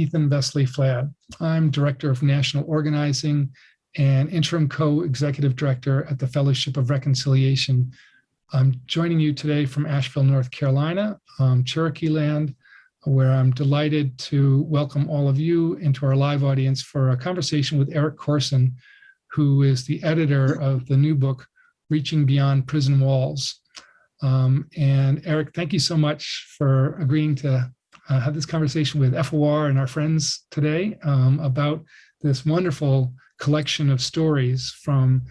Ethan Vesely-Flad. I'm Director of National Organizing and Interim Co-Executive Director at the Fellowship of Reconciliation. I'm joining you today from Asheville, North Carolina, um, Cherokee land, where I'm delighted to welcome all of you into our live audience for a conversation with Eric Corson, who is the editor of the new book, Reaching Beyond Prison Walls. Um, and Eric, thank you so much for agreeing to uh, have this conversation with FOR and our friends today um, about this wonderful collection of stories from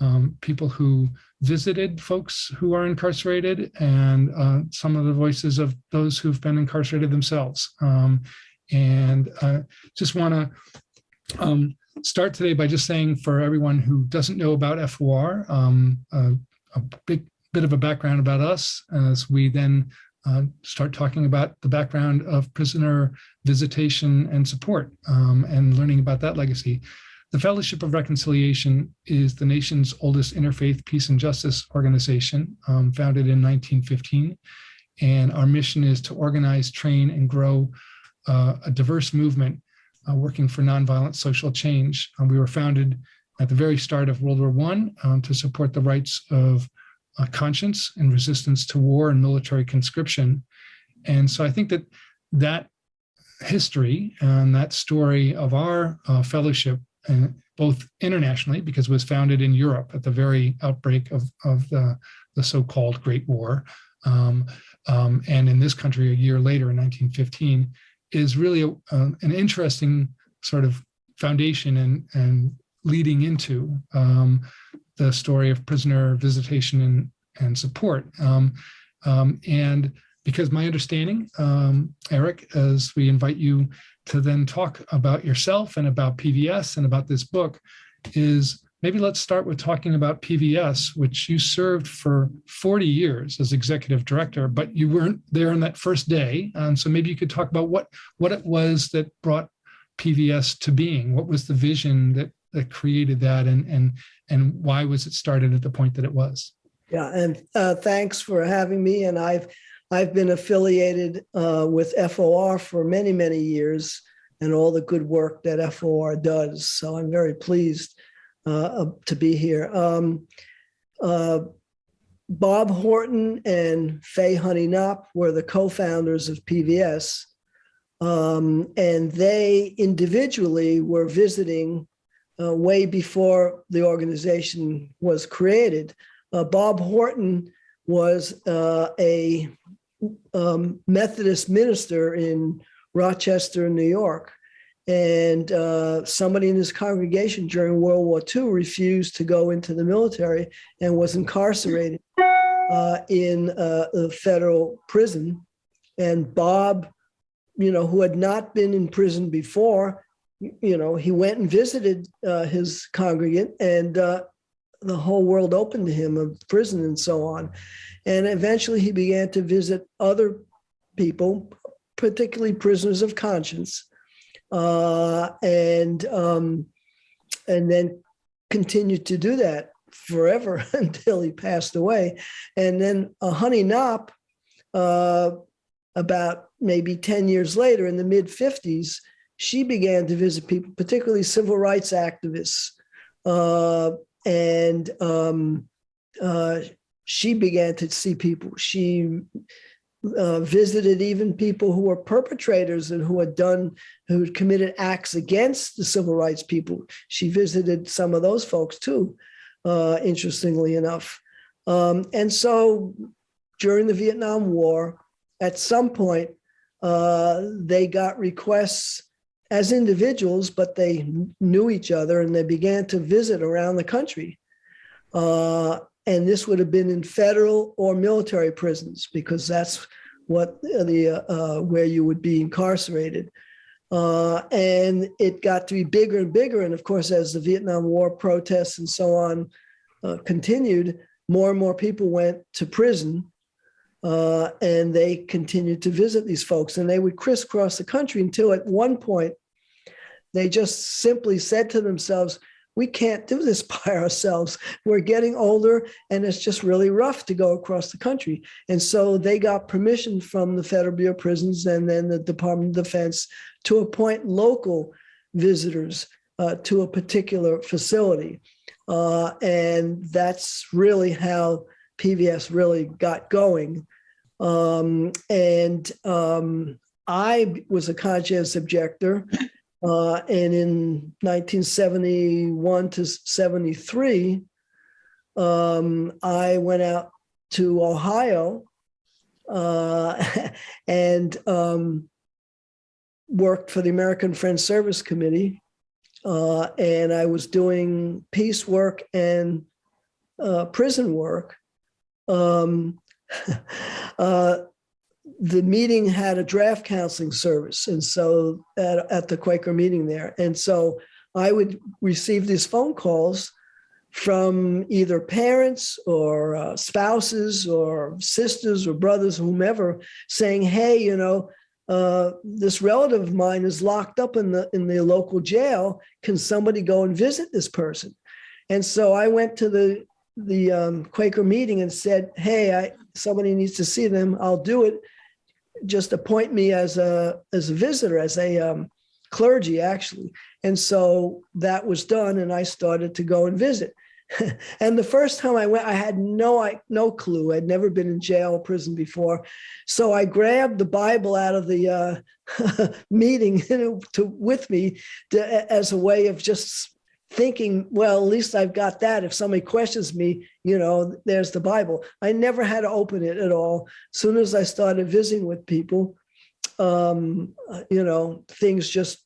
um, people who visited folks who are incarcerated and uh, some of the voices of those who've been incarcerated themselves. Um, and uh, just want to um, start today by just saying for everyone who doesn't know about FOR, um, uh, a big bit of a background about us as we then uh, start talking about the background of prisoner visitation and support um, and learning about that legacy. The Fellowship of Reconciliation is the nation's oldest interfaith peace and justice organization, um, founded in 1915. And our mission is to organize, train, and grow uh, a diverse movement uh, working for nonviolent social change. Um, we were founded at the very start of World War I um, to support the rights of uh, conscience and resistance to war and military conscription. And so I think that that history and that story of our uh, fellowship, uh, both internationally, because it was founded in Europe at the very outbreak of, of the, the so-called Great War, um, um, and in this country a year later in 1915, is really a, an interesting sort of foundation and, and leading into um, the story of prisoner visitation and, and support. Um, um, and because my understanding, um, Eric, as we invite you to then talk about yourself and about PVS and about this book, is maybe let's start with talking about PVS, which you served for 40 years as executive director, but you weren't there on that first day. Um, so maybe you could talk about what, what it was that brought PVS to being. What was the vision that that created that and and and why was it started at the point that it was yeah and uh, thanks for having me and i've i've been affiliated uh, with for for many many years and all the good work that for does so i'm very pleased uh, to be here um, uh, bob horton and fay honey knopp were the co-founders of pvs um, and they individually were visiting uh, way before the organization was created. Uh, Bob Horton was uh, a um, Methodist minister in Rochester, New York. And uh, somebody in his congregation during World War II refused to go into the military and was incarcerated uh, in uh, a federal prison. And Bob, you know, who had not been in prison before, you know, he went and visited uh, his congregant and the whole world opened to him of prison and so on. And eventually he began to visit other people, particularly prisoners of conscience, uh, and um, and then continued to do that forever until he passed away. And then a Honey Knopp, uh, about maybe 10 years later in the mid 50s, she began to visit people, particularly civil rights activists. Uh, and um, uh, she began to see people. She uh, visited even people who were perpetrators and who had done, who had committed acts against the civil rights people. She visited some of those folks too, uh, interestingly enough. Um, and so during the Vietnam War, at some point, uh, they got requests as individuals, but they knew each other and they began to visit around the country. Uh, and this would have been in federal or military prisons because that's what the uh, where you would be incarcerated. Uh, and it got to be bigger and bigger. And of course, as the Vietnam War protests and so on uh, continued, more and more people went to prison uh, and they continued to visit these folks and they would crisscross the country until at one point they just simply said to themselves, we can't do this by ourselves. We're getting older and it's just really rough to go across the country. And so they got permission from the Federal Bureau of Prisons and then the Department of Defense to appoint local visitors uh, to a particular facility. Uh, and that's really how PVS really got going. Um, and um, I was a conscientious objector. Uh, and in 1971 to 73, um, I went out to Ohio uh, and um, worked for the American Friends Service Committee. Uh, and I was doing peace work and uh, prison work. Um, uh, the meeting had a draft counseling service. And so at, at the Quaker meeting there. And so I would receive these phone calls from either parents or uh, spouses or sisters or brothers, whomever, saying, "Hey, you know, uh, this relative of mine is locked up in the in the local jail. Can somebody go and visit this person?" And so I went to the the um, Quaker meeting and said, "Hey, I somebody needs to see them. I'll do it. Just appoint me as a as a visitor, as a um, clergy, actually." And so that was done, and I started to go and visit. and the first time I went, I had no I, no clue. I'd never been in jail or prison before, so I grabbed the Bible out of the uh, meeting to, with me to, as a way of just thinking, well, at least I've got that. If somebody questions me, you know, there's the Bible. I never had to open it at all. As soon as I started visiting with people, um, you know, things just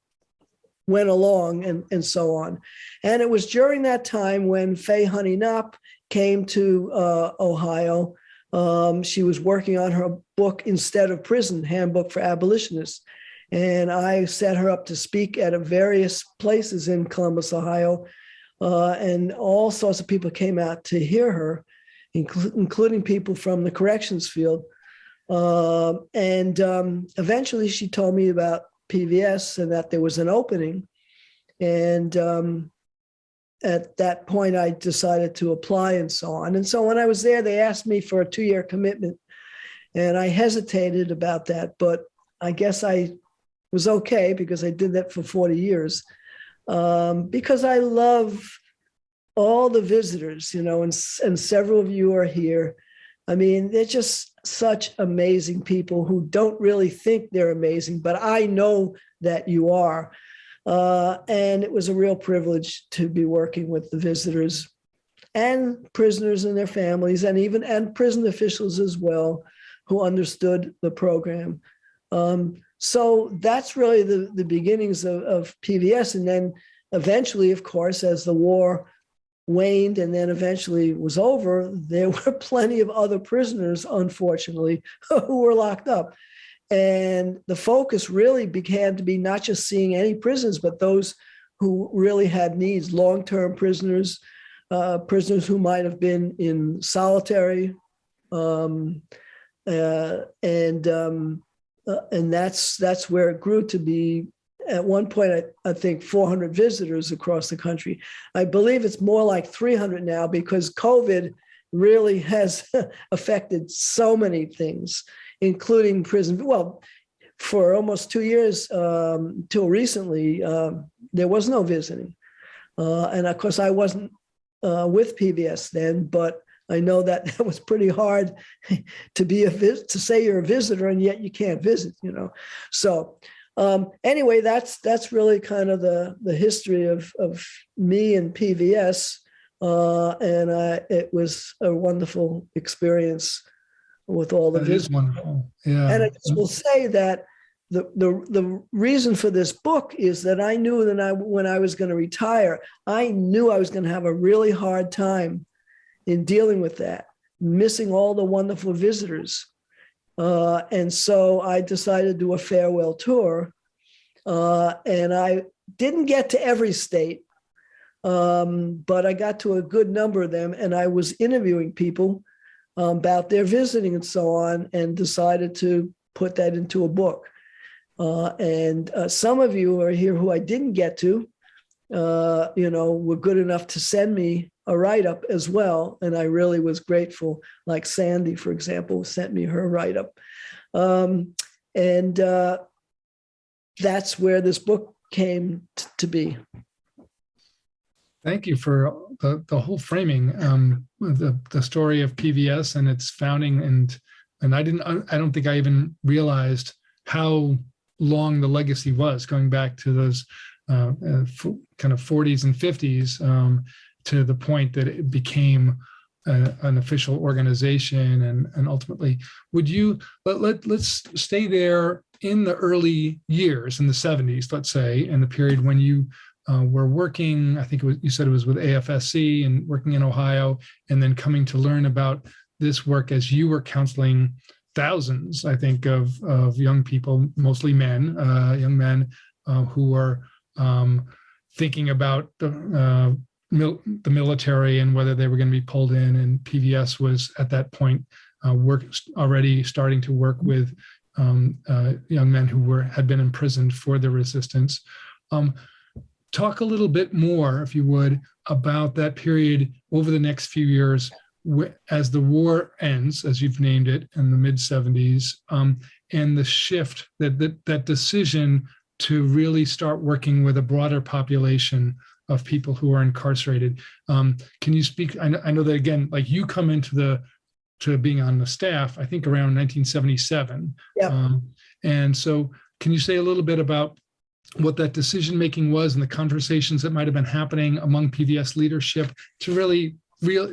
went along and, and so on. And it was during that time when Fay Honey Knopp came to uh, Ohio. Um, she was working on her book Instead of Prison, Handbook for Abolitionists. And I set her up to speak at various places in Columbus, Ohio. Uh, and all sorts of people came out to hear her, incl including people from the corrections field. Uh, and um, eventually she told me about PVS and that there was an opening. And um, at that point, I decided to apply and so on. And so when I was there, they asked me for a two-year commitment. And I hesitated about that, but I guess I was okay because I did that for 40 years. Um, because I love all the visitors, you know, and, and several of you are here. I mean, they're just such amazing people who don't really think they're amazing, but I know that you are. Uh, and it was a real privilege to be working with the visitors and prisoners and their families and even and prison officials as well who understood the program. Um, so that's really the, the beginnings of, of PVS. And then eventually, of course, as the war waned and then eventually was over, there were plenty of other prisoners, unfortunately, who were locked up. And the focus really began to be not just seeing any prisons, but those who really had needs, long-term prisoners, uh, prisoners who might have been in solitary, um, uh, and um, uh, and that's that's where it grew to be. At one point, I, I think 400 visitors across the country. I believe it's more like 300 now because COVID really has affected so many things including prison. Well, for almost two years um, till recently, um, there was no visiting. Uh, and of course, I wasn't uh, with PVS then, but I know that that was pretty hard to be a to say you're a visitor and yet you can't visit, you know. So um, anyway, that's that's really kind of the the history of of me and PVS, uh, and I, it was a wonderful experience with all the That is visitors. wonderful. Yeah. And I just will say that the, the, the reason for this book is that I knew that I, when I was going to retire, I knew I was going to have a really hard time in dealing with that, missing all the wonderful visitors. Uh, and so I decided to do a farewell tour. Uh, and I didn't get to every state, um, but I got to a good number of them. And I was interviewing people um, about their visiting and so on, and decided to put that into a book. Uh, and uh, some of you are here who I didn't get to, uh, you know, were good enough to send me a write-up as well. And I really was grateful, like Sandy, for example, sent me her write-up. Um, and uh, that's where this book came to be. Thank you for the, the whole framing, um, the, the story of PVS and its founding and, and I didn't, I don't think I even realized how long the legacy was going back to those uh, uh, kind of 40s and 50s um, to the point that it became uh, an official organization and, and ultimately would you let, let let's stay there in the early years in the 70s let's say in the period when you uh, were working i think was you said it was with afsc and working in ohio and then coming to learn about this work as you were counseling thousands i think of of young people mostly men uh, young men uh, who are um, thinking about the uh, mil- the military and whether they were going to be pulled in. And PVS was at that point uh, work already starting to work with um, uh, young men who were had been imprisoned for their resistance. Um, talk a little bit more, if you would, about that period over the next few years as the war ends, as you've named it, in the mid 70s, um, and the shift that, that that decision to really start working with a broader population of people who are incarcerated. Um, can you speak? I know, I know that again, like you come into the to being on the staff, I think around 1977. Yeah. Um, and so, can you say a little bit about what that decision making was and the conversations that might have been happening among PVS leadership to really real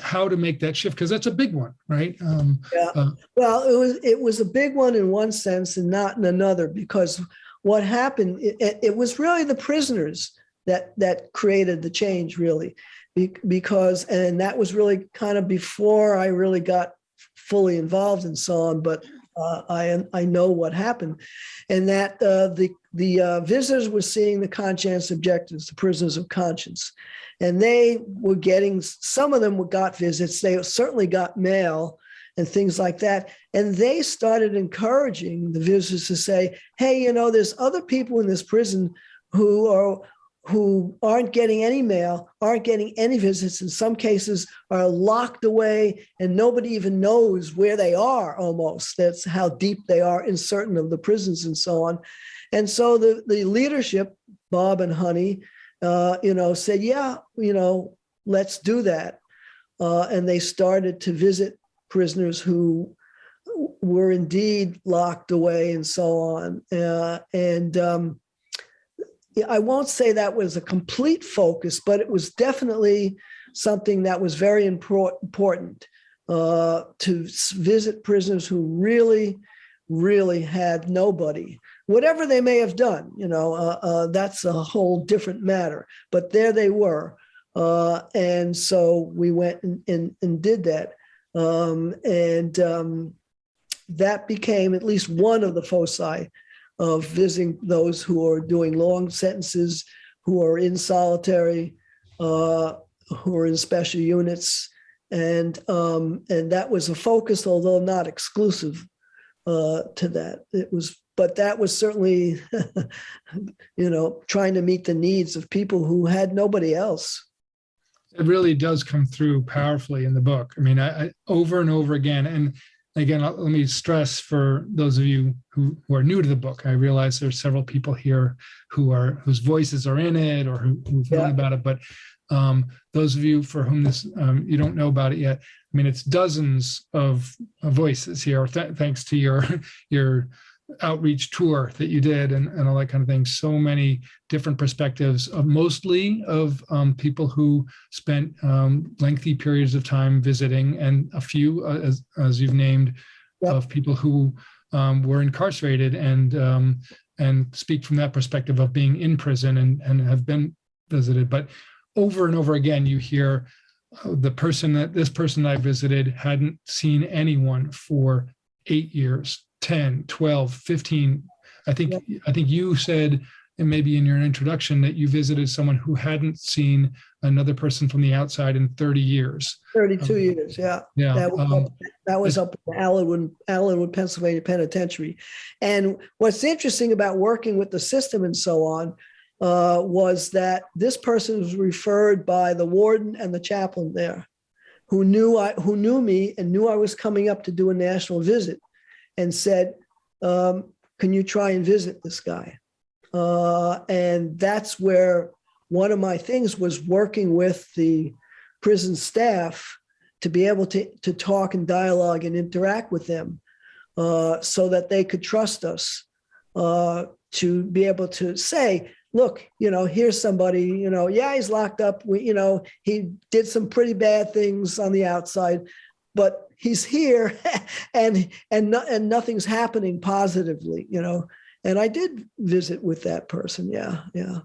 how to make that shift because that's a big one, right? Um, Yeah. uh, Well, it was it was a big one in one sense and not in another because what happened it- it was really the prisoners that that created the change really Be- because and that was really kind of before I really got fully involved and so on but uh, I I know what happened. And that uh, the the uh, visitors were seeing the conscience objectives the prisoners of conscience. And they were getting some of them got visits they certainly got mail and things like that. And they started encouraging the visitors to say, hey, you know, there's other people in this prison who are who aren't getting any mail, aren't getting any visits, in some cases are locked away and nobody even knows where they are almost. That's how deep they are in certain of the prisons and so on. And so the, the leadership, Bob and Honey, uh, you know, said, yeah, you know, let's do that. Uh, and they started to visit prisoners who were indeed locked away and so on. Uh, and um, I won't say that was a complete focus, but it was definitely something that was very important uh, to visit prisoners who really, really had nobody. Whatever they may have done, you know, uh, uh, that's a whole different matter. But there they were. Uh, and so we went and, and, and did that. Um, and um, that became at least one of the foci of visiting those who are doing long sentences, who are in solitary, uh, who are in special units, and um, and that was a focus, although not exclusive uh, to that. It was, but that was certainly, you know, trying to meet the needs of people who had nobody else. it really does come through powerfully in the book. I mean, I, I over and over again, and again, let me stress for those of you who, who are new to the book. I realize there's several people here who are whose voices are in it or who, who've known about it, but um, those of you for whom this um, you don't know about it yet, I mean, it's dozens of of voices here. Th- thanks to your your outreach tour that you did and, and all that kind of thing. So many different perspectives of mostly of um, people who spent um, lengthy periods of time visiting and a few, uh, as, as you've named, Yep. of people who um, were incarcerated and um, and speak from that perspective of being in prison and, and have been visited. But over and over again, you hear uh, the person that this person I visited hadn't seen anyone for eight years, 10, 12, 15. I think I think you said, and maybe in your introduction, that you visited someone who hadn't seen another person from the outside in 30 years. 32 Um, years, yeah. Yeah. That was, um, up, that was up in Allenwood, Allenwood, Pennsylvania Penitentiary. And what's interesting about working with the system and so on uh, was that this person was referred by the warden and the chaplain there, who knew I, who knew me and knew I was coming up to do a national visit, and said, um, "Can you try and visit this guy?" Uh, and that's where one of my things was working with the prison staff to be able to, to talk and dialogue and interact with them uh, so that they could trust us uh, to be able to say, look, you know, here's somebody, you know, yeah, he's locked up. We, you know, he did some pretty bad things on the outside, but he's here and and no, and nothing's happening positively, you know. And I did visit with that person. Yeah, yeah.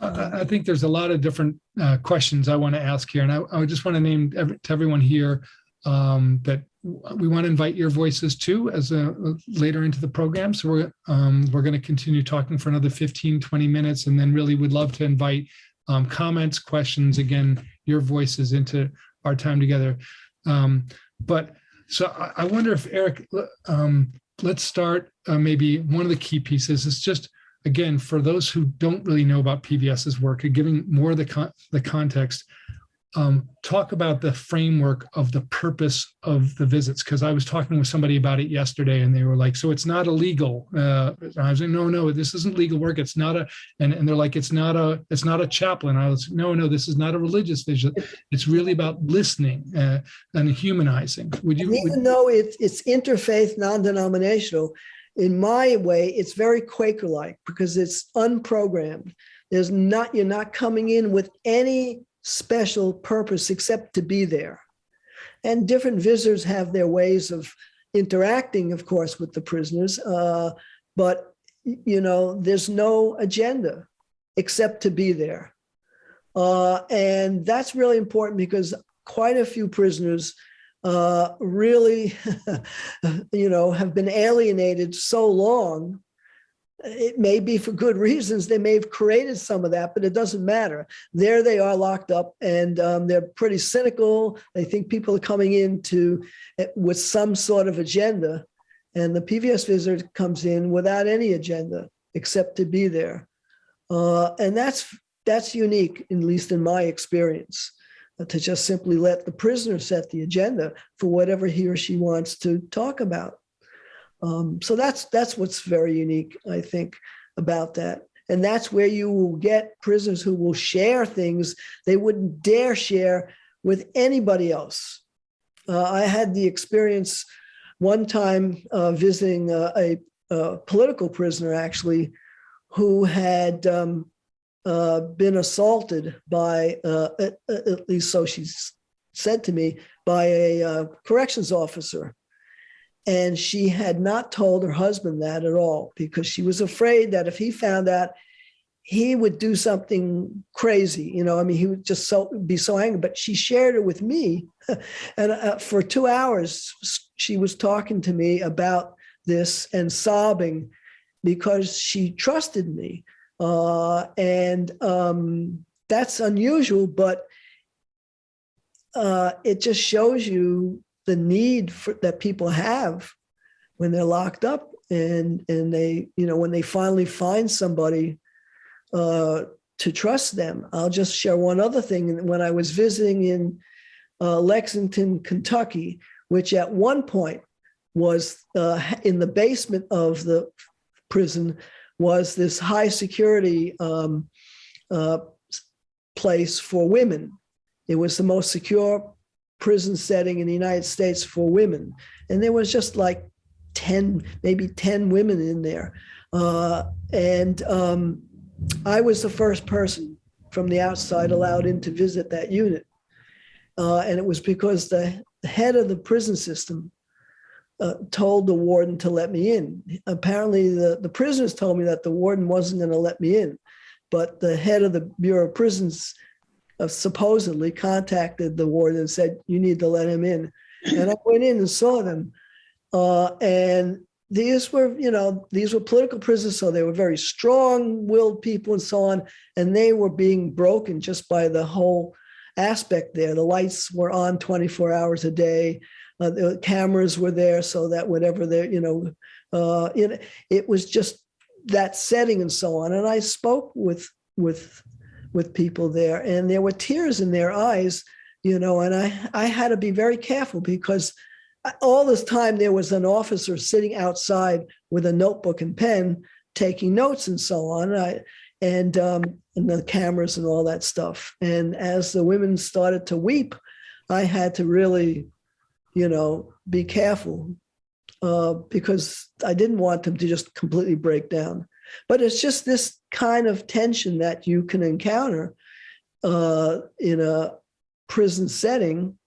I, I- think there's a lot of different uh, questions I want to ask here, and I, I just want to name every- to everyone here um, that we want to invite your voices too as a later into the program. So we're um, we're going to continue talking for another 15, 20 minutes, and then really would love to invite um, comments, questions, again, your voices into our time together. Um, but so I, I wonder if Eric, um, let's start uh, maybe one of the key pieces is just again, for those who don't really know about PVS's work, giving more of the, con the context, um, talk about the framework of the purpose of the visits. Because I was talking with somebody about it yesterday, and they were like, "So it's not illegal?" Uh, I was like, "No, no, this isn't legal work. It's not a," and, and they're like, "It's not a, it's not a chaplain." I was, like, "No, no, this is not a religious vision. It's really about listening uh, and humanizing." Would you? Even though it's it's interfaith, non-denominational, in my way, it's very Quaker-like because it's unprogrammed. There's not you're not coming in with any special purpose except to be there. And different visitors have their ways of interacting, of course, with the prisoners. Uh, but you know, there's no agenda except to be there. Uh, and that's really important because quite a few prisoners uh, really, you know, have been alienated so long. It may be for good reasons. They may have created some of that, but it doesn't matter. There they are locked up and um, they're pretty cynical. They think people are coming in to, with some sort of agenda. And the PVS visitor comes in without any agenda except to be there. Uh, and that's that's unique, at least in my experience to just simply let the prisoner set the agenda for whatever he or she wants to talk about. Um, so that's that's what's very unique, I think, about that. And that's where you will get prisoners who will share things they wouldn't dare share with anybody else. Uh, I had the experience one time uh, visiting a, a, political prisoner, actually, who had um, uh, been assaulted by, uh, at, at, least so she said to me, by a uh, corrections officer. And she had not told her husband that at all because she was afraid that if he found out, he would do something crazy. You know, I mean, he would just so be so angry. But she shared it with me, and uh, for two hours she was talking to me about this and sobbing because she trusted me. Uh, and um, that's unusual, but uh, it just shows you the need for, that people have when they're locked up and and they you know when they finally find somebody uh, to trust them. I'll just share one other thing. When I was visiting in uh, Lexington, Kentucky, which at one point was uh, in the basement of the prison, was this high security um, uh, place for women. It was the most secure prison setting in the United States for women. And there was just like 10, maybe 10 women in there. Uh, and um, I was the first person from the outside allowed in to visit that unit. Uh, and it was because the head of the prison system uh, told the warden to let me in. Apparently, the, the prisoners told me that the warden wasn't going to let me in, but the head of the Bureau of Prisons supposedly contacted the warden and said, You need to let him in. And I went in and saw them. Uh, and these were, you know, these were political prisoners, so they were very strong-willed people and so on, and they were being broken just by the whole aspect there. The lights were on 24 hours a day. Uh, the cameras were there so that whatever they, you know, uh, it, it was just that setting and so on. And I spoke with with with people there, and there were tears in their eyes, you know. And I I had to be very careful because all this time there was an officer sitting outside with a notebook and pen, taking notes and so on. I, and um, and the cameras and all that stuff. And as the women started to weep, I had to really, you know, be careful uh, because I didn't want them to just completely break down. But it's just this kind of tension that you can encounter uh, in a prison setting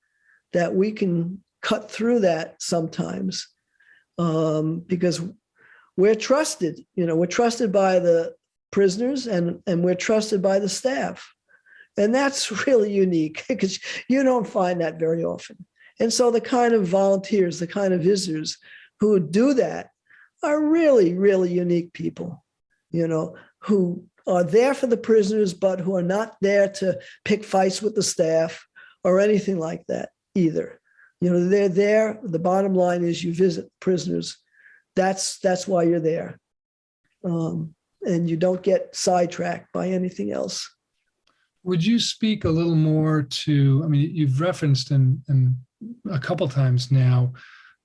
that we can cut through that sometimes um, because we're trusted. You know, we're trusted by the prisoners and, and we're trusted by the staff. And that's really unique because you don't find that very often. And so the kind of volunteers, the kind of visitors who do that are really, really unique people, you know, who are there for the prisoners, but who are not there to pick fights with the staff or anything like that either. You know, they're there. The bottom line is you visit prisoners. That's that's why you're there. Um, and you don't get sidetracked by anything else. Would you speak a little more to, I mean, you've referenced in, in a couple times now,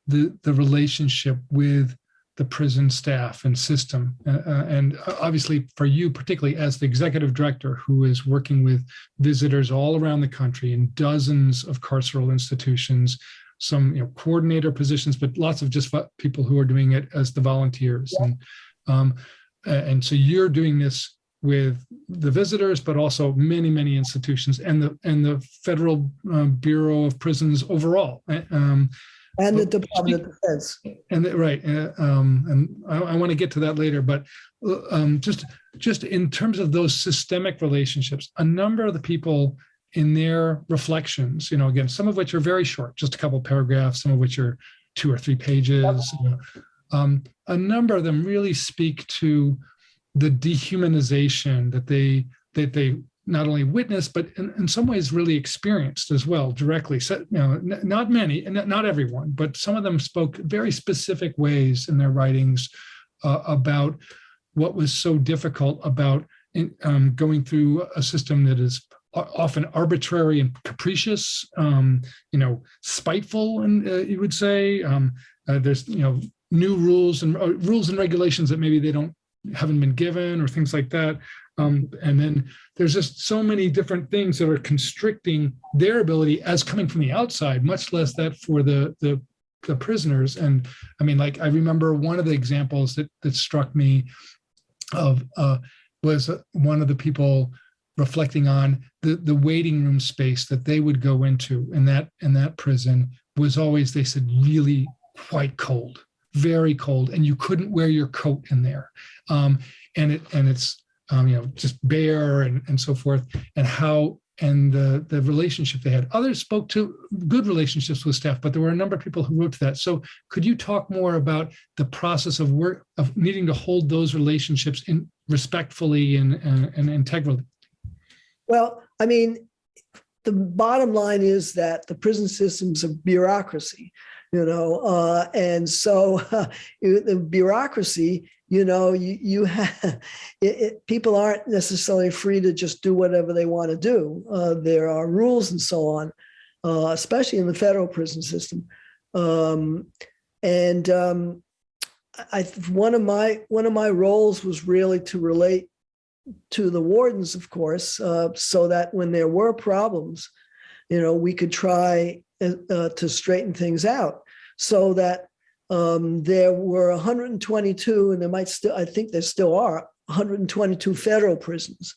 the, the relationship with the prison staff and system. Uh, uh, and obviously for you, particularly as the executive director who is working with visitors all around the country in dozens of carceral institutions, some you know, coordinator positions, but lots of just people who are doing it as the volunteers. Yeah. And, um, and so you're doing this with the visitors, but also many, many institutions and the and the Federal uh, Bureau of Prisons overall. Um, and the Department of Defense. And right, uh, um, and I, I want to get to that later, but uh, um, just just in terms of those systemic relationships, a number of the people in their reflections, you know, again, some of which are very short, just a couple paragraphs, some of which are two or three pages. You know, um, a number of them really speak to the dehumanization that they that they not only witnessed, but in, in some ways really experienced as well directly. So, you know, not many, not everyone, but some of them spoke very specific ways in their writings uh, about what was so difficult about in, um, going through a system that is often arbitrary and capricious, um, you know, spiteful, and uh, you would say. Um, uh, there's, you know, new rules and uh, rules and regulations that maybe they don't haven't been given or things like that. Um, and then there's just so many different things that are constricting their ability as coming from the outside, much less that for the, the, the prisoners. And I mean, like, I remember one of the examples that, that struck me of uh, was one of the people reflecting on the, the waiting room space that they would go into in that, in that prison was always, they said, really quite cold very cold and you couldn't wear your coat in there. Um, and it and it's um, you know just Bear and, and so forth and how and the the relationship they had. Others spoke to good relationships with staff, but there were a number of people who wrote to that. So could you talk more about the process of work of needing to hold those relationships in respectfully and, and, and integrally? Well, I mean, the bottom line is that the prison system's a bureaucracy you know, uh, and so uh, the bureaucracy, you know, you, you have, it, it, people aren't necessarily free to just do whatever they want to do. Uh, there are rules and so on, uh, especially in the federal prison system. Um, and um, I, one of my one of my roles was really to relate to the wardens, of course, uh, so that when there were problems, you know, we could try uh, to straighten things out so that um, there were 122, and there might still, I think there still are 122 federal prisons,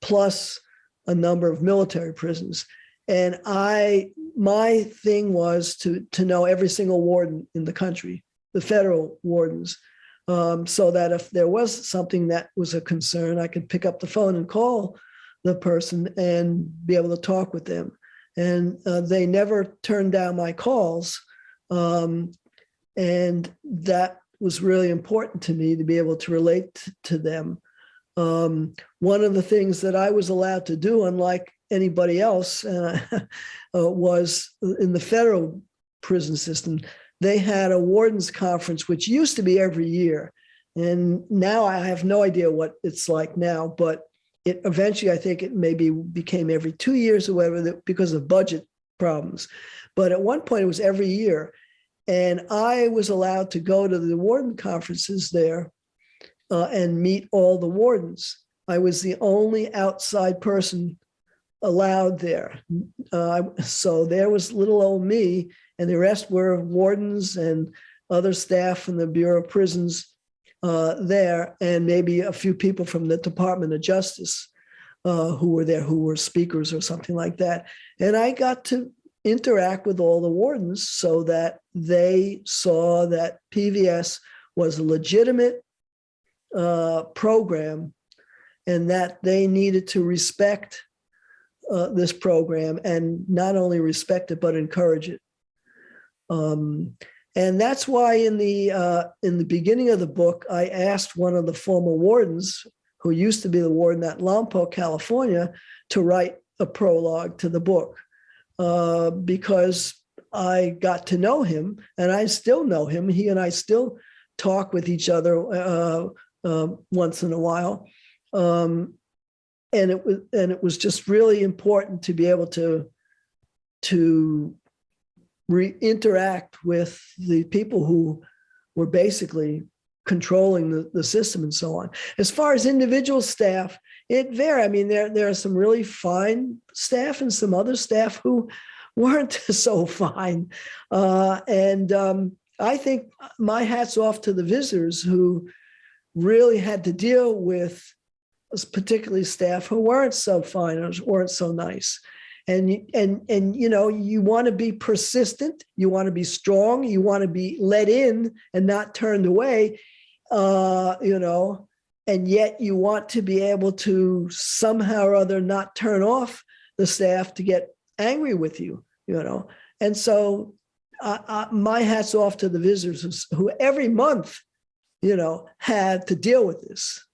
plus a number of military prisons. And I, my thing was to, to know every single warden in the country, the federal wardens, um, so that if there was something that was a concern, I could pick up the phone and call the person and be able to talk with them and uh, they never turned down my calls. Um, and that was really important to me to be able to relate to them. Um, one of the things that I was allowed to do, unlike anybody else, uh, uh, was in the federal prison system, they had a wardens conference, which used to be every year. And now I have no idea what it's like now, but it eventually, I think it maybe became every two years or whatever because of budget problems. But at one point it was every year. And I was allowed to go to the warden conferences there uh, and meet all the wardens. I was the only outside person allowed there. Uh, so there was little old me, and the rest were wardens and other staff from the Bureau of Prisons uh, there, and maybe a few people from the Department of Justice uh, who were there, who were speakers or something like that. And I got to interact with all the wardens so that they saw that PVS was a legitimate uh, program and that they needed to respect uh, this program and not only respect it, but encourage it. Um, and that's why in the uh, in the beginning of the book, I asked one of the former wardens, who used to be the warden at Lompoc, California, to write a prologue to the book uh, because I got to know him, and I still know him. He and I still talk with each other uh, uh, once in a while, um, and it was and it was just really important to be able to to re interact with the people who were basically controlling the, the system and so on. As far as individual staff, it varies. I mean, there, there are some really fine staff and some other staff who weren't so fine. Uh, and um, I think my hat's off to the visitors who really had to deal with particularly staff who weren't so fine or weren't so nice and and and you know you want to be persistent you want to be strong you want to be let in and not turned away uh you know and yet you want to be able to somehow or other not turn off the staff to get angry with you you know? And so uh, uh, my hats off to the visitors who every month you know had to deal with this.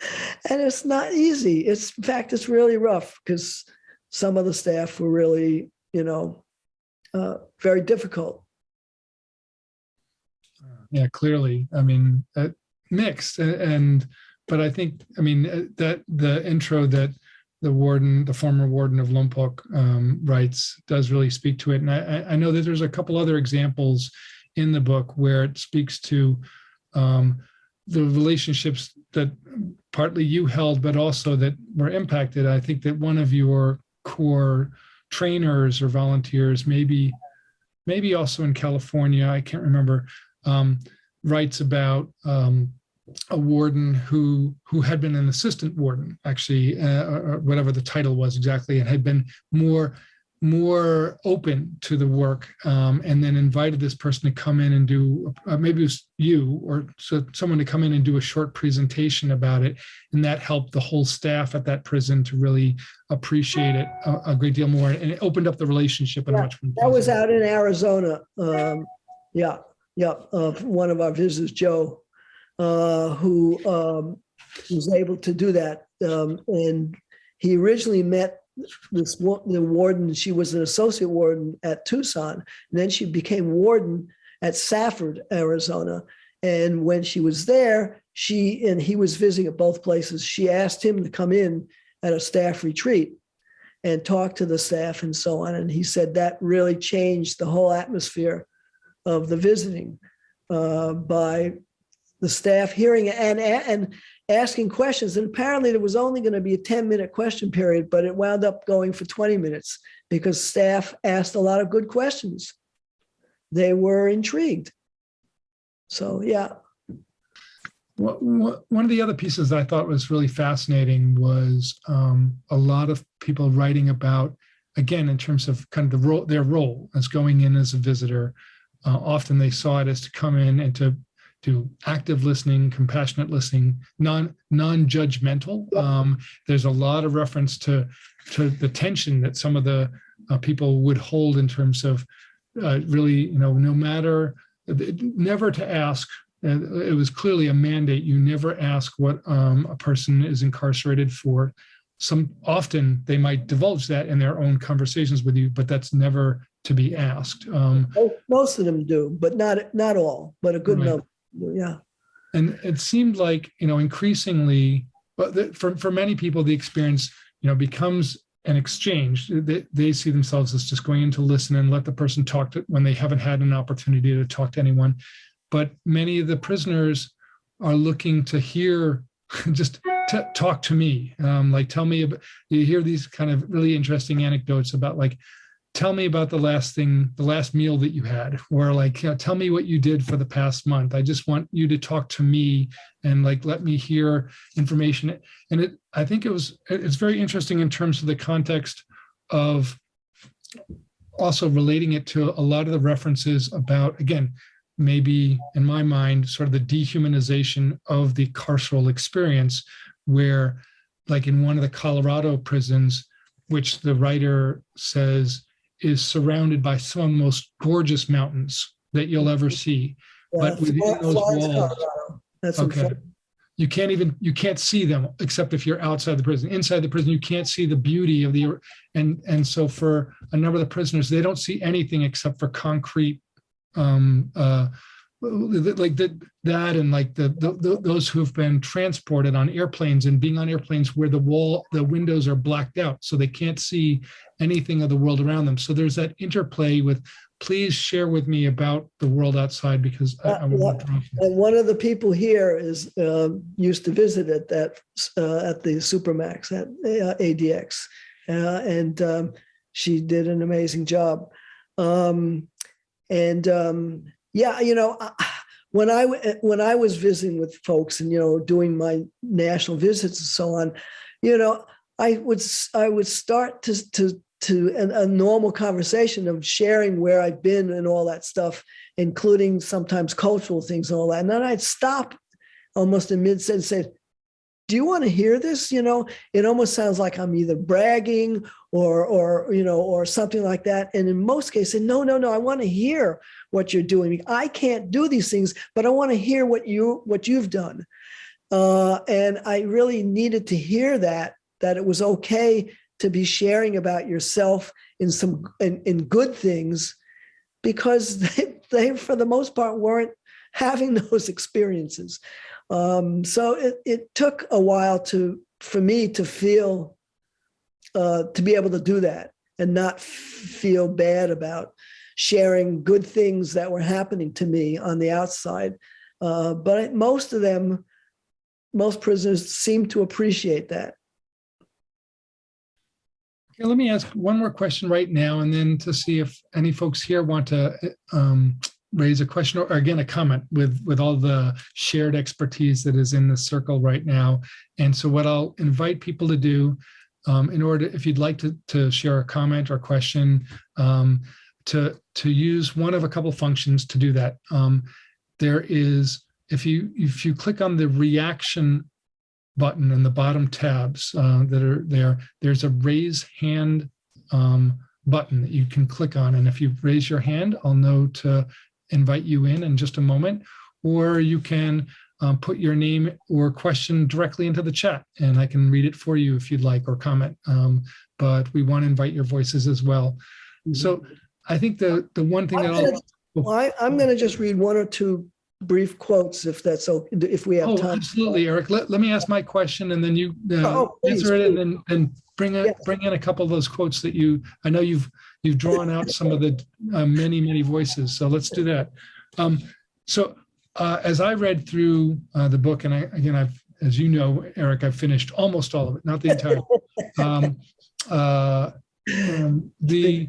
And it's not easy. It's in fact it's really rough because some of the staff were really, you know, uh, very difficult. Yeah, clearly. I mean, uh, mixed, and but I think, I mean, uh, that the intro that the warden, the former warden of Lompoc um, writes, does really speak to it. And I, I know that there's a couple other examples in the book where it speaks to um, the relationships that partly you held, but also that were impacted. I think that one of your core trainers or volunteers, maybe maybe also in California, I can't remember, um, writes about um, a warden who who had been an assistant warden, actually, uh, or whatever the title was exactly, and had been more more open to the work um, and then invited this person to come in and do uh, maybe it was you or so someone to come in and do a short presentation about it and that helped the whole staff at that prison to really appreciate it a, a great deal more and it opened up the relationship yeah, much that was out in arizona um, yeah of uh, one of our visitors joe uh, who um, was able to do that um, and he originally met this the warden, she was an associate warden at Tucson, and then she became warden at Safford, Arizona. And when she was there, she and he was visiting at both places. She asked him to come in at a staff retreat and talk to the staff and so on. And he said that really changed the whole atmosphere of the visiting uh, by the staff hearing and and asking questions. And apparently there was only going to be a 10 minute question period, but it wound up going for 20 minutes because staff asked a lot of good questions. They were intrigued. So, yeah. One of the other pieces I thought was really fascinating was um, a lot of people writing about, again, in terms of kind of the role, their role as going in as a visitor. Uh, often they saw it as to come in and to to active listening, compassionate listening, non non-judgmental. Um, there's a lot of reference to to the tension that some of the uh, people would hold in terms of uh, really, you know, no matter never to ask. Uh, it was clearly a mandate. You never ask what um, a person is incarcerated for. Some often they might divulge that in their own conversations with you, but that's never to be asked. Um, Most of them do, but not not all, but a good right. number yeah. And it seemed like, you know, increasingly, but for, for many people, the experience, you know, becomes an exchange. They, they see themselves as just going in to listen and let the person talk to when they haven't had an opportunity to talk to anyone. But many of the prisoners are looking to hear, just talk to me. Um, like, tell me, about, you hear these kind of really interesting anecdotes about like, tell me about the last thing, the last meal that you had, or like, you know, tell me what you did for the past month. I just want you to talk to me and like, let me hear information. And it, I think it was, it's very interesting in terms of the context of also relating it to a lot of the references about, again, maybe in my mind, sort of the dehumanization of the carceral experience, where like in one of the Colorado prisons, which the writer says is surrounded by some of the most gorgeous mountains that you'll ever see. But within those walls- That's Okay. You can't even, you can't see them except if you're outside the prison. Inside the prison, you can't see the beauty of the, and, and so for a number of the prisoners, they don't see anything except for concrete, um, uh, like that, that and like the, the, the- those who have been transported on airplanes and being on airplanes where the wall, the windows are blacked out, so they can't see anything of the world around them. So there's that interplay with, please share with me about the world outside because I, I want to. And one of the people here is, um, used to visit at that, uh, at the Supermax at uh, ADX. Uh, and, um, she did an amazing job. Um, and, um, yeah, you know, when I, when I was visiting with folks and, you know, doing my national visits and so on, you know, I would, I would start to, to, to a, a normal conversation of sharing where I've been and all that stuff including sometimes cultural things and all that. And then I'd stop almost in mid sentence and say, do you want to hear this? You know, it almost sounds like I'm either bragging or, or, you know, or something like that. And in most cases, no, no, no, I want to hear what you're doing. I can't do these things, but I want to hear what you, what you've done. Uh, and I really needed to hear that, that it was okay to be sharing about yourself in some, in, in good things because they, they, for the most part, weren't having those experiences. Um, so it, it took a while to, for me to feel, uh, to be able to do that and not feel bad about sharing good things that were happening to me on the outside. Uh, but most of them, most prisoners seem to appreciate that. Okay, let me ask one more question right now, and then to see if any folks here want to um, raise a question or again, a comment with, with all the shared expertise that is in the circle right now. And so what I'll invite people to do um, in order, if you'd like to, to share a comment or question, um, to, to use one of a couple functions to do that. Um, there is, if you, if you click on the reaction button in the bottom tabs uh, that are there, there's a raise hand um, button that you can click on. And if you raise your hand, I'll know to invite you in in just a moment. Or you can um, put your name or question directly into the chat and I can read it for you if you'd like or comment. Um, but we want to invite your voices as well. So I think the, the one thing that I'm I'll, gonna- Well, I, I'm going to just read one or two brief quotes if that's, okay, if we have Oh, time. absolutely, Eric. Let, let me ask my question and then you uh, Oh, please, answer it and then, then bring in, Yes. bring in a couple of those quotes that you, I know you've, you've drawn out some of the uh, many, many voices. So let's do that. Um, So uh, as I read through uh, the book, and I, again, I've, as you know, Eric, I've finished almost all of it, not the entire. um, uh, um, The,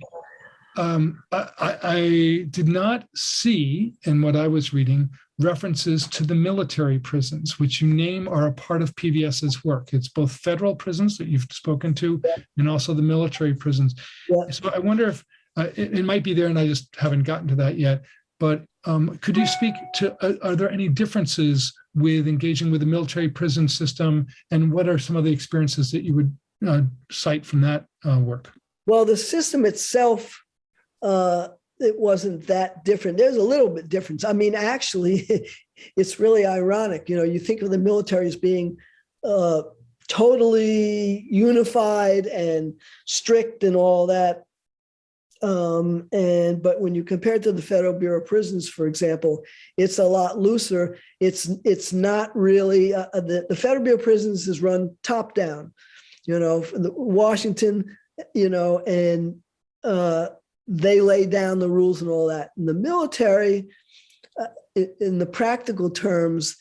um, I, I- did not see in what I was reading references to the military prisons, which you name are a part of PVS's work. It's both federal prisons that you've spoken to Yeah. and also the military prisons. Yeah. So I wonder if uh, it, it might be there and I just haven't gotten to that yet. But um, could you speak to, uh, are there any differences with engaging with the military prison system? And what are some of the experiences that you would uh, cite from that uh, work? Well, the system itself, uh, it wasn't that different. There's a little bit difference. I mean, actually, it's really ironic. You know, you think of the military as being uh, totally unified and strict and all that. Um, and but when you compare it to the Federal Bureau of Prisons, for example, it's a lot looser. It's it's not really uh, the, the Federal Bureau of Prisons is run top down. You know, Washington, you know, and uh, they lay down the rules and all that. In the military, uh, in, the practical terms,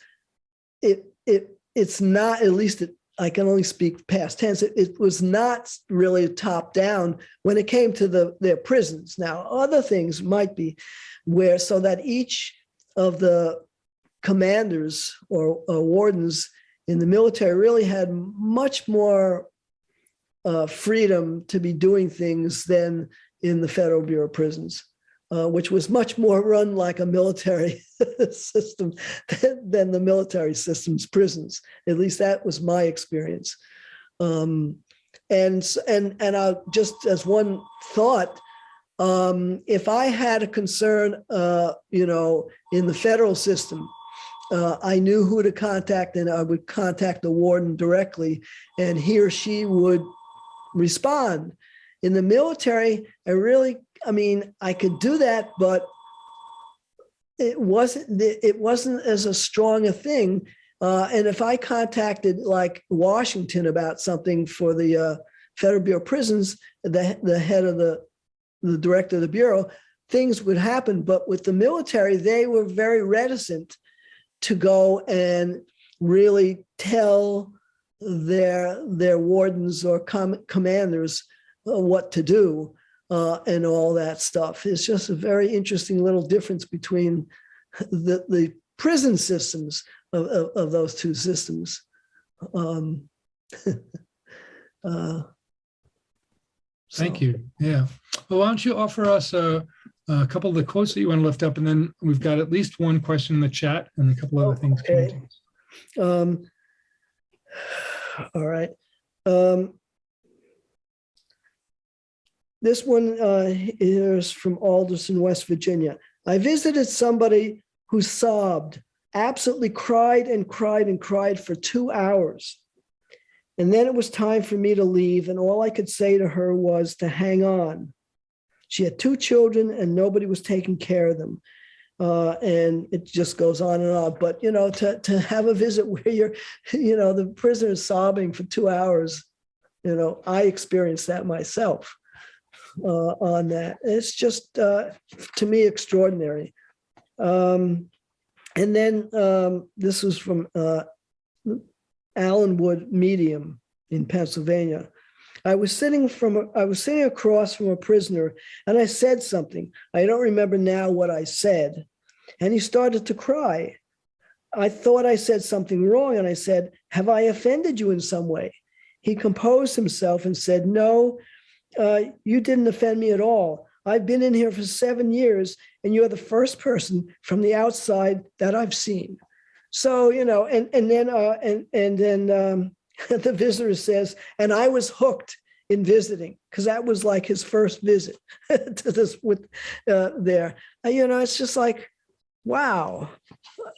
it, it, it's not, at least it, I can only speak past tense. It, it was not really top down when it came to the, their prisons. Now, other things might be where, so that each of the commanders or, or wardens in the military really had much more uh, freedom to be doing things than in the Federal Bureau of Prisons, uh, which was much more run like a military system than, than the military system's prisons. At least that was my experience. Um, and and and I just as one thought, um, if I had a concern, uh, you know, in the federal system, uh, I knew who to contact, and I would contact the warden directly, and he or she would respond. In the military, I really, I mean, I could do that, but it wasn't, it wasn't as a strong a thing. Uh, and if I contacted like Washington about something for the uh, Federal Bureau of Prisons, the, the head of the, the director of the Bureau, things would happen. But with the military, they were very reticent to go and really tell their their wardens or com- commanders what to do uh, and all that stuff. It's just a very interesting little difference between the the prison systems of, of, of those two systems. Um, uh, Thank you. Yeah. Well, why don't you offer us a, a couple of the quotes that you want to lift up, and then we've got at least one question in the chat and a couple other things. coming Okay. Um, all right. Um, this one uh, is from Alderson, West Virginia. I visited somebody who sobbed, absolutely cried and cried and cried for two hours. And then it was time for me to leave, and all I could say to her was to hang on. She had two children, and nobody was taking care of them. Uh, and it just goes on and on. But you know, to to have a visit where you're, you know, the prisoner is sobbing for two hours, you know, I experienced that myself uh, on that. It's just uh, to me extraordinary. Um, and then um, this was from uh, Allenwood Medium in Pennsylvania. I was sitting from I was sitting across from a prisoner and I said something. I don't remember now what I said. And he started to cry. I thought I said something wrong and I said, Have I offended you in some way? He composed himself and said, No, uh, you didn't offend me at all. I've been in here for seven years and you're the first person from the outside that I've seen. So, you know, and, and then, uh, and, and then um, the visitor says, and I was hooked in visiting because that was like his first visit to this with uh, there. Uh, you know, it's just like, wow,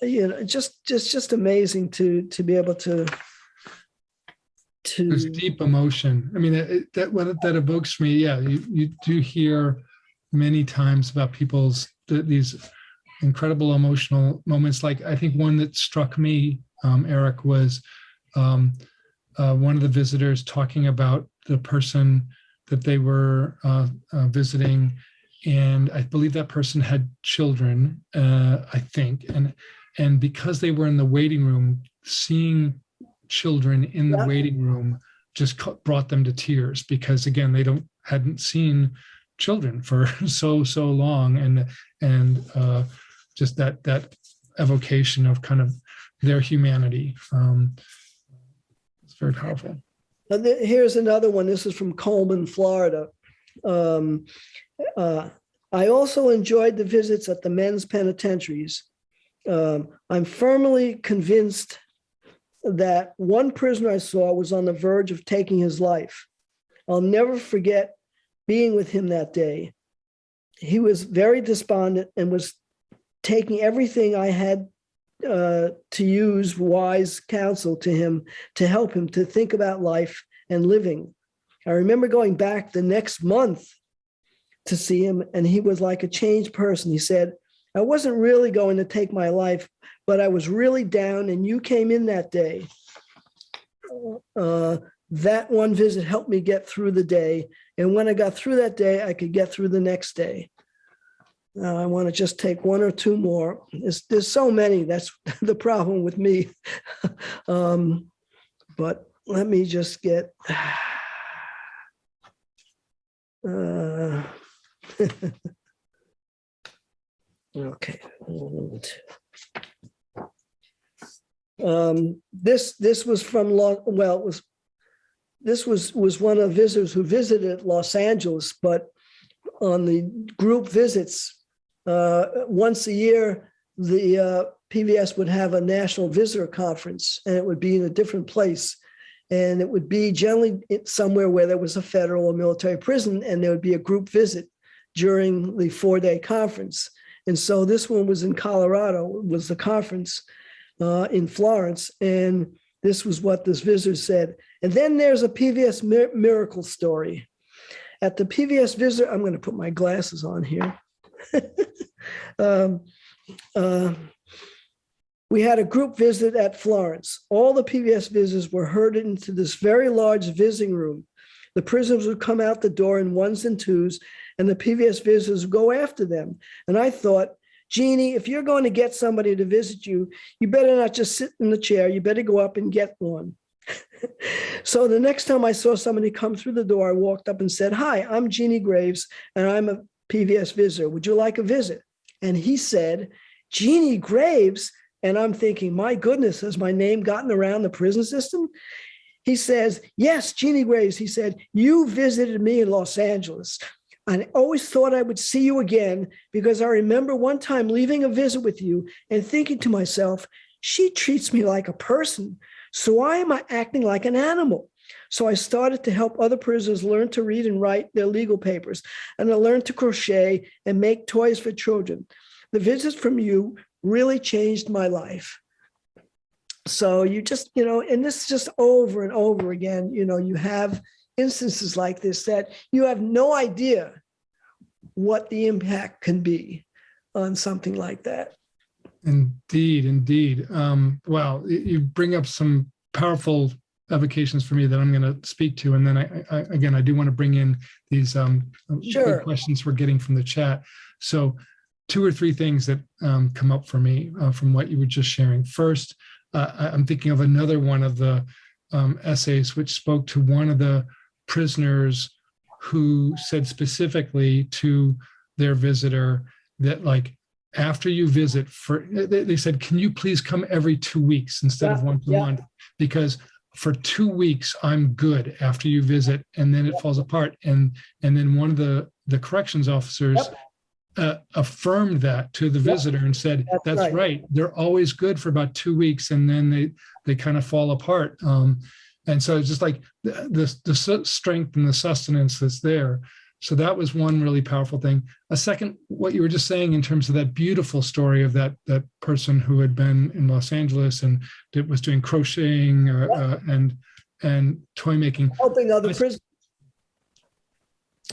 you know, just just just amazing to to be able to There's deep emotion. I mean, it- that what that evokes me. Yeah, you you do hear many times about people's th- these incredible emotional moments. Like I think one that struck me, um, Eric, was um, uh, one of the visitors talking about the person that they were uh, uh, visiting, and I believe that person had children. Uh, I think, and and because they were in the waiting room, seeing children in the Yeah. waiting room just brought them to tears because again they don't hadn't seen children for so so long and and uh, just that that evocation of kind of their humanity um, it's very powerful And here's another one. This is from Coleman, Florida. Um, uh, I also enjoyed the visits at the men's penitentiaries. Um, I'm firmly convinced that one prisoner I saw was on the verge of taking his life. I'll never forget being with him that day. He was very despondent and was taking everything I had uh, to use wise counsel to him to help him to think about life and living. I remember going back the next month to see him, and he was like a changed person. He said, I wasn't really going to take my life, but I was really down, and you came in that day. Uh, that one visit helped me get through the day. And when I got through that day, I could get through the next day. Uh, I want to just take one or two more. There's, there's so many. That's the problem with me. um, but let me just get. Uh, okay. Um, this this was from Los. Well, it was this was was one of visitors who visited Los Angeles, but on the group visits uh, once a year, the uh, PVS would have a national visitor conference, and it would be in a different place. And it would be generally somewhere where there was a federal or military prison, and there would be a group visit during the four-day conference. And so this one was in Colorado, was the conference uh, in Florence, and this was what this visitor said. And then there's a mir- miracle story. At the PVS visitor, I'm going to put my glasses on here. um, uh, we had a group visit at Florence. All the PVS visitors were herded into this very large visiting room. The prisoners would come out the door in ones and twos, and the PVS visitors would go after them. And I thought, Jeannie, if you're going to get somebody to visit you, you better not just sit in the chair. You better go up and get one. so the next time I saw somebody come through the door, I walked up and said, Hi, I'm Jeannie Graves, and I'm a PVS visitor. Would you like a visit? And he said, Jeannie Graves. And I'm thinking, my goodness, has my name gotten around the prison system? He says, Yes, Jeannie Graves. He said, You visited me in Los Angeles. I always thought I would see you again because I remember one time leaving a visit with you and thinking to myself, she treats me like a person. So why am I acting like an animal? So I started to help other prisoners learn to read and write their legal papers, and I learned to crochet and make toys for children. The visits from you really changed my life. So you just, you know, and this is just over and over again, you know, you have instances like this that you have no idea what the impact can be on something like that. Indeed, indeed. Um, well, you bring up some powerful evocations for me that I'm going to speak to, and then I, I again I do want to bring in these um, Sure. questions we're getting from the chat. So, two or three things that um, come up for me uh, from what you were just sharing. First, uh, I'm thinking of another one of the um, essays which spoke to one of the prisoners who said specifically to their visitor that like after you visit for they, said can you please come every two weeks instead of Yeah, once a yeah. month because for two weeks i'm good after you visit and then it falls apart and and then one of the the corrections officers Yep. uh, affirmed that to the visitor and said That's that's, right. right. they're always good for about two weeks and then they they kind of fall apart um and so it's just like the the, the strength and the sustenance that's there. So that was one really powerful thing. A second what you were just saying in terms of that beautiful story of that that person who had been in los angeles and did, was doing crocheting uh, uh, and and toy making. Helping other prisoners.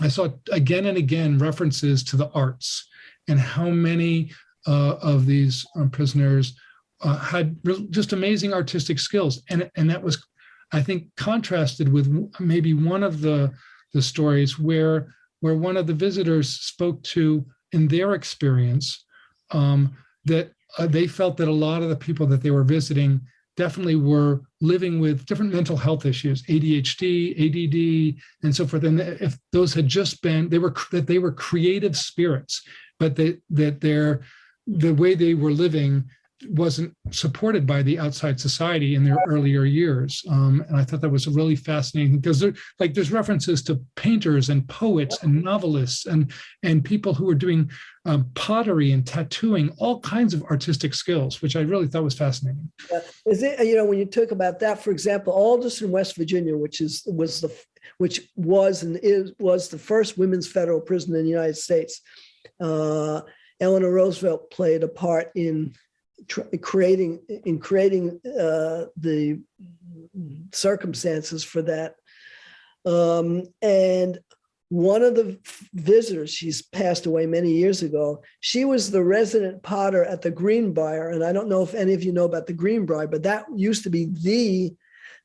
I saw again and again references to the arts and how many uh, of these um, prisoners uh, had just amazing artistic skills, and and that was, I think, contrasted with maybe one of the the stories where where one of the visitors spoke to in their experience um, that uh, they felt that a lot of the people that they were visiting definitely were living with different mental health issues, ADHD, ADD, and so forth. And if those had just been, they were that they were creative spirits, but that that their the way they were living wasn't supported by the outside society in their earlier years. Um, and I thought that was really fascinating because there, like there's references to painters and poets and novelists and and people who were doing um, pottery and tattooing, all kinds of artistic skills, which I really thought was fascinating. Is it, you know, when you talk about that, for example, Alderson, West Virginia, which is, was the, which was and is, was the first women's federal prison in the United States. Uh, Eleanor Roosevelt played a part in creating, in creating uh, the circumstances for that. Um, and one of the visitors, she's passed away many years ago, she was the resident potter at the Greenbrier. And I don't know if any of you know about the Greenbrier, but that used to be the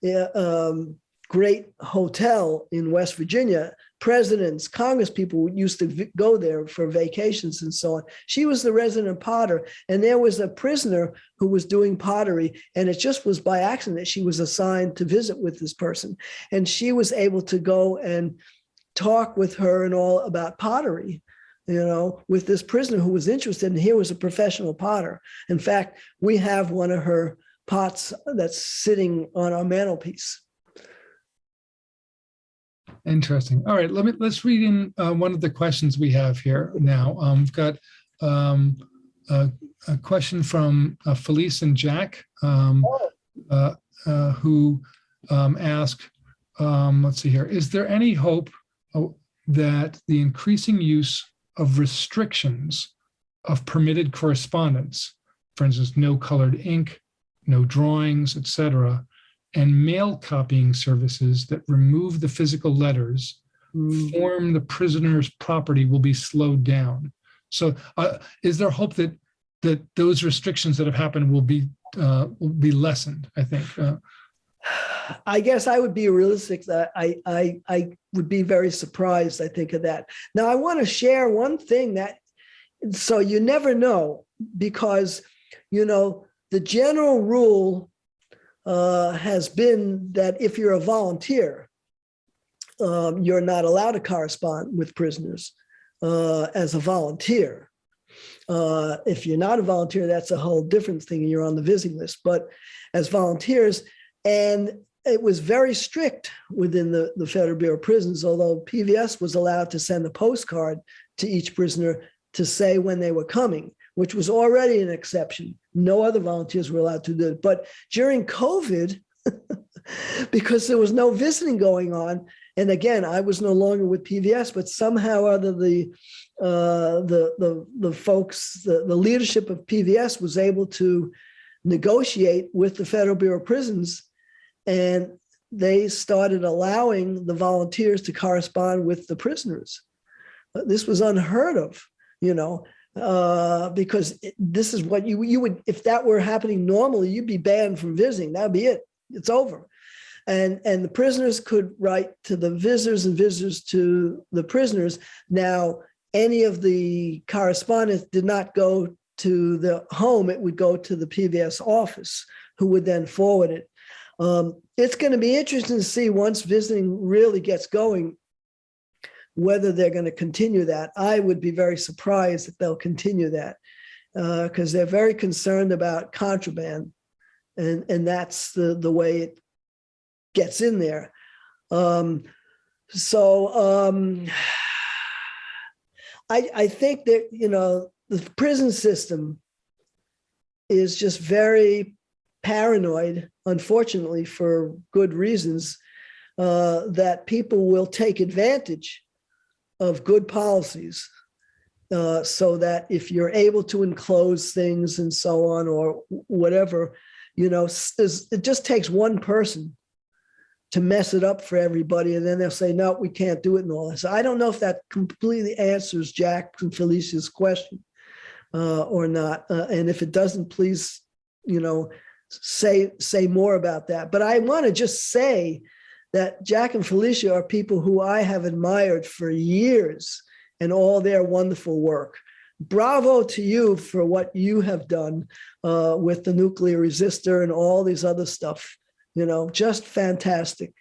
uh, um, great hotel in West Virginia presidents, Congress people used to go there for vacations and so on. She was the resident potter, and there was a prisoner who was doing pottery, and it just was by accident that she was assigned to visit with this person, and she was able to go and talk with her and all about pottery. You know, with this prisoner who was interested, and here was a professional potter. In fact, we have one of her pots that's sitting on our mantelpiece. Interesting. All right, let me, let's read in uh, one of the questions we have here now. Um, We've got um, a a question from uh, Felice and Jack, um, uh, uh, who um, ask, um, let's see here, is there any hope oh, that the increasing use of restrictions of permitted correspondence, for instance, no colored ink, no drawings, et cetera, and mail copying services that remove the physical letters Mm. form the prisoner's property will be slowed down. So uh, is there hope that that those restrictions that have happened will be uh, will be lessened? I think. Uh, I guess I would be realistic that I, I, I would be very surprised, I think of that. Now, I want to share one thing that, so you never know, because, you know, the general rule uh, has been that if you're a volunteer, um, you're not allowed to correspond with prisoners uh, as a volunteer. Uh, if you're not a volunteer, that's a whole different thing. and You're on the visiting list. But as volunteers, and it was very strict within the, the Federal Bureau of Prisons, although PVS was allowed to send a postcard to each prisoner to say when they were coming, which was already an exception. No other volunteers were allowed to do it. But during COVID, because there was no visiting going on, and again, I was no longer with PVS, but somehow other the uh, the the the folks, the, the leadership of PVS was able to negotiate with the Federal Bureau of Prisons, and they started allowing the volunteers to correspond with the prisoners. This was unheard of, you know, uh, because it- this is what you you would if that were happening normally, you'd be banned from visiting. That'd be it. It's over and and the prisoners could write to the visitors and visitors to the prisoners now any of the correspondence did not go to the home it would go to the pvs office who would then forward it um, it's going to be interesting to see once visiting really gets going whether they're going to continue that i would be very surprised if they'll continue that because they're very concerned about contraband and and that's the the way it gets in there. Um, so um, I, I think that, you know, the prison system is just very paranoid, unfortunately, for good reasons, uh, that people will take advantage of good policies. Uh, so that if you're able to enclose things and so on, or whatever, you know, it just takes one person to mess it up for everybody. And then they'll say, no, we can't do it and all that. So I don't know if that completely answers Jack and Felicia's question uh, or not. Uh, and if it doesn't, please, you know, say, say more about that. But I want to just say that Jack and Felicia are people who I have admired for years and all their wonderful work. Bravo to you for what you have done uh, with the Nuclear Resister and all these other stuff you know, just fantastic.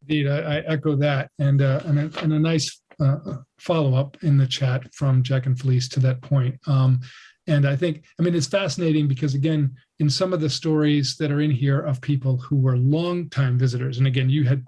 Indeed, I, I echo that, and uh, and, a, and a nice uh, follow up in the chat from Jack and Felice to that point. Um, and I think, I mean, it's fascinating because again, in some of the stories that are in here of people who were longtime visitors, and again, you had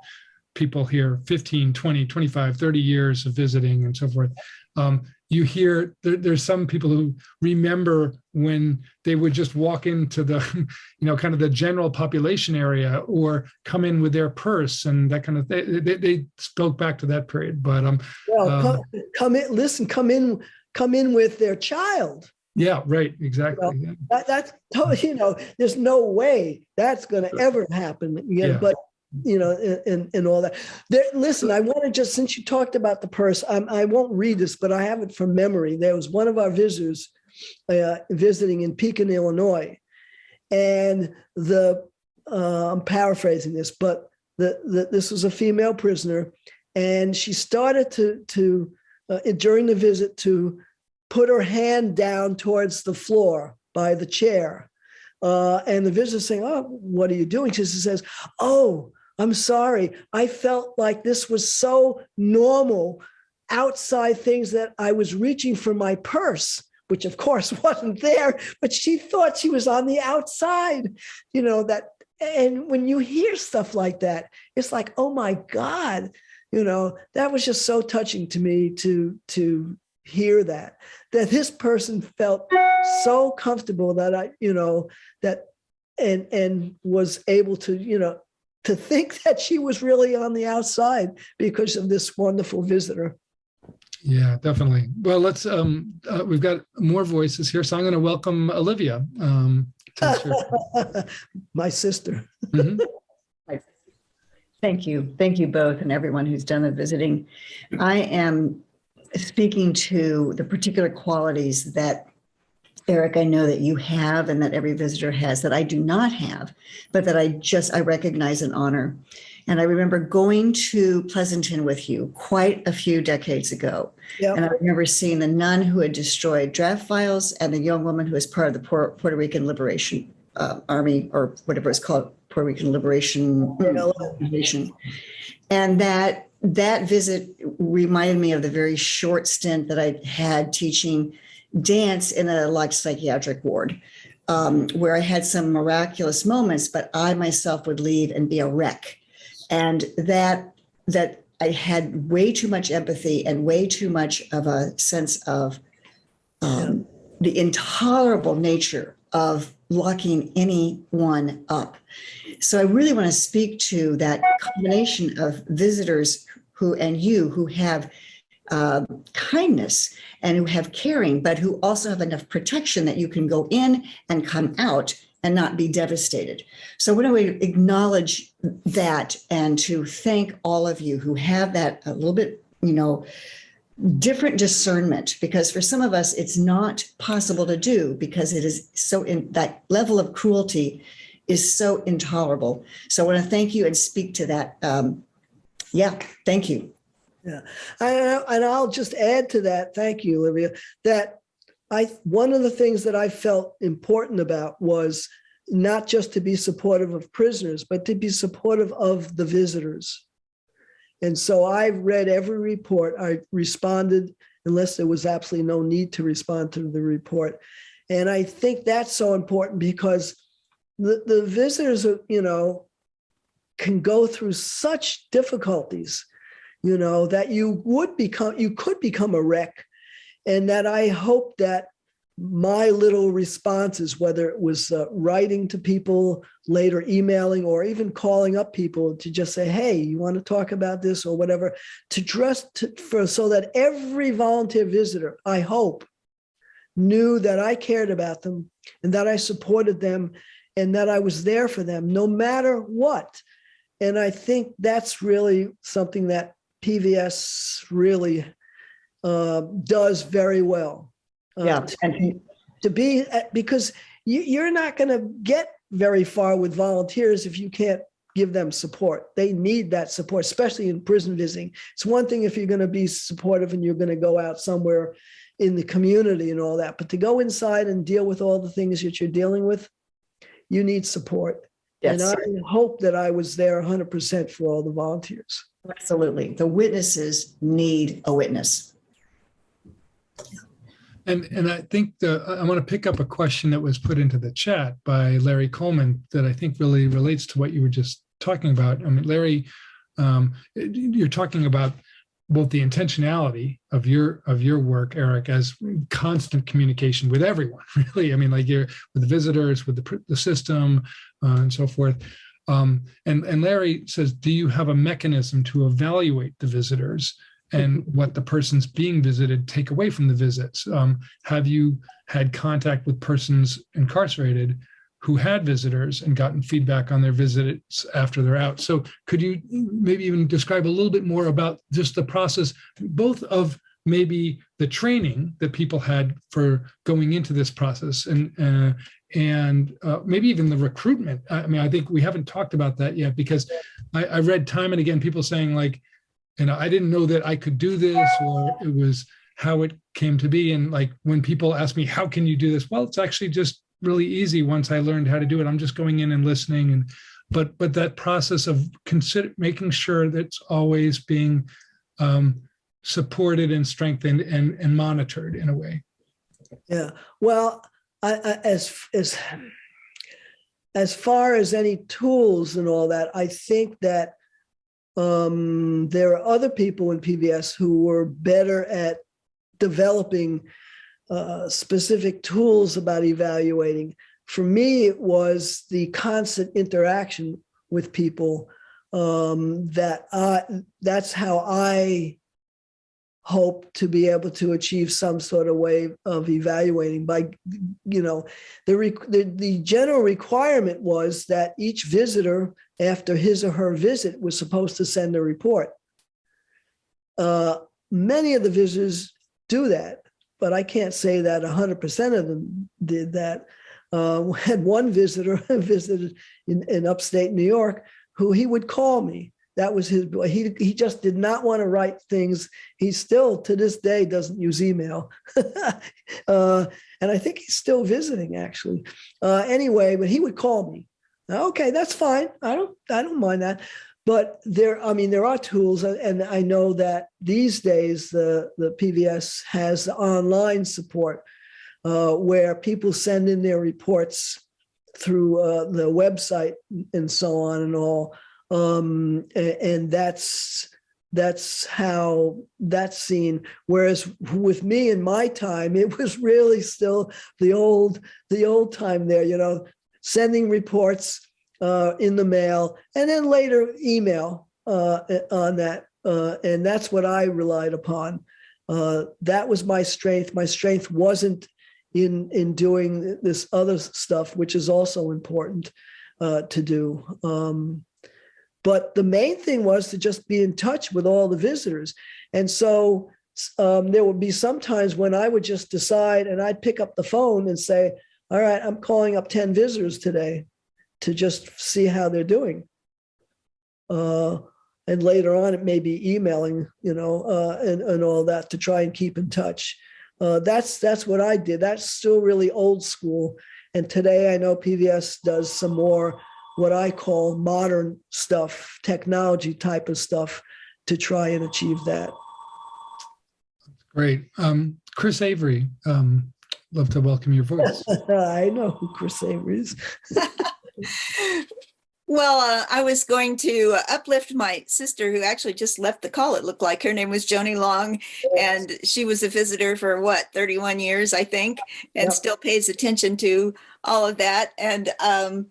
people here 15, 20, 25, 30 years of visiting and so forth. Um, you hear there, there's some people who remember when they would just walk into the, you know, kind of the general population area or come in with their purse and that kind of thing. They, they spoke back to that period, but um, Well, Um, come, come in, listen, come in, come in with their child. Yeah, right, exactly. yeah. That, that's, totally, you know, there's no way that's going to ever happen. You know, Yeah. but you know, and, and, all that. There, listen, I want to just, since you talked about the purse, um, I won't read this, but I have it from memory. There was one of our visitors uh, visiting in Pekin, Illinois. And the, uh, I'm paraphrasing this, but the, the, this was a female prisoner and she started to to uh, during the visit to put her hand down towards the floor by the chair. Uh, and the visitor saying, "Oh, what are you doing?" She says, "Oh, I'm sorry. I felt like this was so normal outside things that I was reaching for my purse." Which of course wasn't there, but she thought she was on the outside, you know, that and when you hear stuff like that, it's like, oh my God, you know, that was just so touching to me to to hear that, that this person felt so comfortable that I, you know, that and and was able to, you know, to think that she was really on the outside because of this wonderful visitor. Yeah, definitely. Well, let's, um, uh, we've got more voices here, so I'm going to welcome Olivia. Um. My sister. Mhm. Thank you. Thank you both and everyone who's done the visiting. I am speaking to the particular qualities that Eric, I know that you have and that every visitor has that I do not have, but that I just, I recognize and honor. And I remember going to Pleasanton with you quite a few decades ago. Yeah. And I remember seeing the nun who had destroyed draft files and the young woman who was part of the Puerto Rican Liberation uh, Army or whatever it's called, Puerto Rican Liberation Organization. And that that visit reminded me of the very short stint that I had teaching dance in a like psychiatric ward, um, where I had some miraculous moments, but I myself would leave and be a wreck. And that that I had way too much empathy and way too much of a sense of um, the intolerable nature of locking anyone up. So I really want to speak to that combination of visitors who and you who have uh, kindness and who have caring, but who also have enough protection that you can go in and come out and not be devastated. So I want to acknowledge that and to thank all of you who have that a little bit, you know, different discernment because for some of us it's not possible to do because it is so in that level of cruelty is so intolerable. So I want to thank you and speak to that. Um, yeah, thank you. Yeah, and, and I'll just add to that. Thank you, Olivia. That I one of the things that I felt important about was not just to be supportive of prisoners, but to be supportive of the visitors. And so I read every report. I responded unless there was absolutely no need to respond to the report. And I think that's so important because the, the visitors, are, you know, can go through such difficulties you know, that you would become, you could become a wreck. And that I hope that my little responses, whether it was uh, writing to people, later emailing, or even calling up people to just say, hey, you want to talk about this or whatever, to dress to, for so that every volunteer visitor, I hope, knew that I cared about them and that I supported them and that I was there for them no matter what. And I think that's really something that PVS really uh, does very well. Uh, Yeah, to, to be uh, because you, you're not going to get very far with volunteers if you can't give them support. They need that support, especially in prison visiting. It's one thing if you're going to be supportive and you're going to go out somewhere in the community and all that, but to go inside and deal with all the things that you're dealing with, you need support. Yes, And I hope that I was there 100% for all the volunteers. absolutely. The witnesses need a witness. And, and I think the, I want to pick up a question that was put into the chat by Larry Coleman that I think really relates to what you were just talking about. I mean, Larry, um, you're talking about both the intentionality of your of your work, Eric, as constant communication with everyone, really. I mean, like you're with the visitors, with the, the system, uh, and so forth. Um, and and Larry says, do you have a mechanism to evaluate the visitors and what the person's being visited take away from the visits? Um, have you had contact with persons incarcerated who had visitors and gotten feedback on their visits after they're out? So could you maybe even describe a little bit more about just the process, both of maybe the training that people had for going into this process and uh, and uh, maybe even the recruitment. I mean, I think we haven't talked about that yet because I, I read time and again people saying like, and I didn't know that I could do this or it was how it came to be. And like when people ask me, how can you do this? Well, it's actually just really easy once I learned how to do it. I'm just going in and listening and but but that process of consider making sure that it's always being um, supported and strengthened and and monitored in a way. Yeah, well, I, I, as, as, as far as any tools and all that, I think that um, there are other people in PVS who were better at developing uh, specific tools about evaluating. For me, it was the constant interaction with people um, that I, that's how I hope to be able to achieve some sort of way of evaluating by, you know, the, the, the general requirement was that each visitor after his or her visit was supposed to send a report. Uh, many of the visitors do that, but I can't say that 100% of them did that. Uh, had one visitor visited in, in upstate New York who he would call me that was his, he, he just did not want to write things. He still, to this day, doesn't use email. uh, and I think he's still visiting actually. Uh, anyway, but he would call me. Okay, that's fine. I don't, I don't mind that. But there, I mean, there are tools, and I know that these days the, the PVS has online support uh, where people send in their reports through uh, the website and so on and all um, and that's that's how that's seen. Whereas with me in my time, it was really still the old the old time there. You know, sending reports uh, in the mail and then later email uh, on that, uh, and that's what I relied upon. Uh, that was my strength. My strength wasn't in in doing this other stuff, which is also important uh, to do. Um, but the main thing was to just be in touch with all the visitors. And so um, there would be some times when I would just decide and I'd pick up the phone and say, all right, I'm calling up 10 visitors today to just see how they're doing. Uh, and later on, it may be emailing, you know, uh, and, and all that to try and keep in touch. Uh, that's that's what I did. That's still really old school. And today I know PVS does some more what I call modern stuff, technology type of stuff to try and achieve that. Great. Um, Chris Avery, um, love to welcome your voice. I know who Chris Avery is. Well, uh, I was going to uplift my sister who actually just left the call. It looked like her name was Joni Long, and she was a visitor for what, 31 years, I think, and Yep. still pays attention to all of that. And um,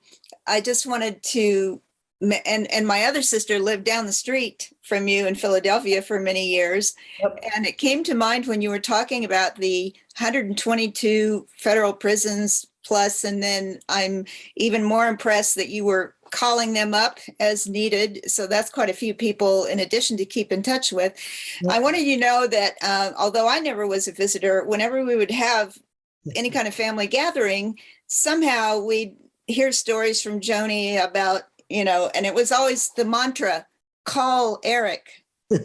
I just wanted to, and, and my other sister lived down the street from you in Philadelphia for many years. Yep. And it came to mind when you were talking about the 122 federal prisons plus, and then I'm even more impressed that you were calling them up as needed. So that's quite a few people in addition to keep in touch with. I wanted you to know that uh, although I never was a visitor, whenever we would have any kind of family gathering, somehow we'd hear stories from Joni about, you know, and it was always the mantra, call Eric.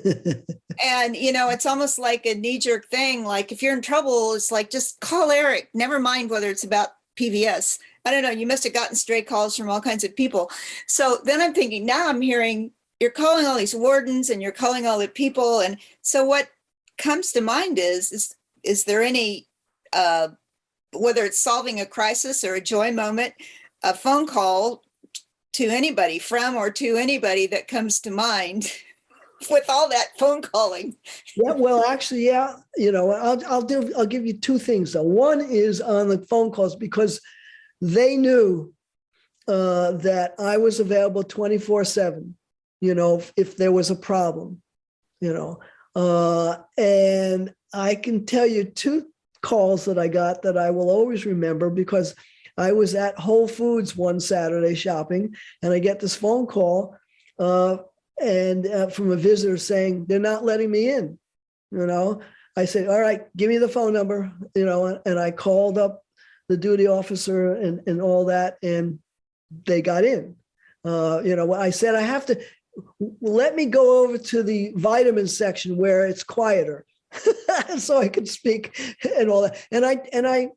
And, you know, it's almost like a knee jerk thing. Like if you're in trouble, it's like, just call Eric, never mind whether it's about PVS. I don't know, you must have gotten stray calls from all kinds of people. So then I'm thinking, now I'm hearing you're calling all these wardens and you're calling all the people. And so what comes to mind is, is, is there any, uh, whether it's solving a crisis or a joy moment, a phone call to anybody from or to anybody that comes to mind with all that phone calling? Yeah, well, actually, yeah, you know, I'll, I'll do, I'll give you two things though. One is on the phone calls because they knew uh, that I was available 24 seven, you know, if, if there was a problem, you know. Uh, and I can tell you two calls that I got that I will always remember because I was at Whole Foods one Saturday shopping and I get this phone call uh, and uh, from a visitor saying they're not letting me in you know i said all right give me the phone number you know and i called up the duty officer and, and all that and they got in uh, you know i said i have to let me go over to the vitamin section where it's quieter. so I could speak and all that. And I and I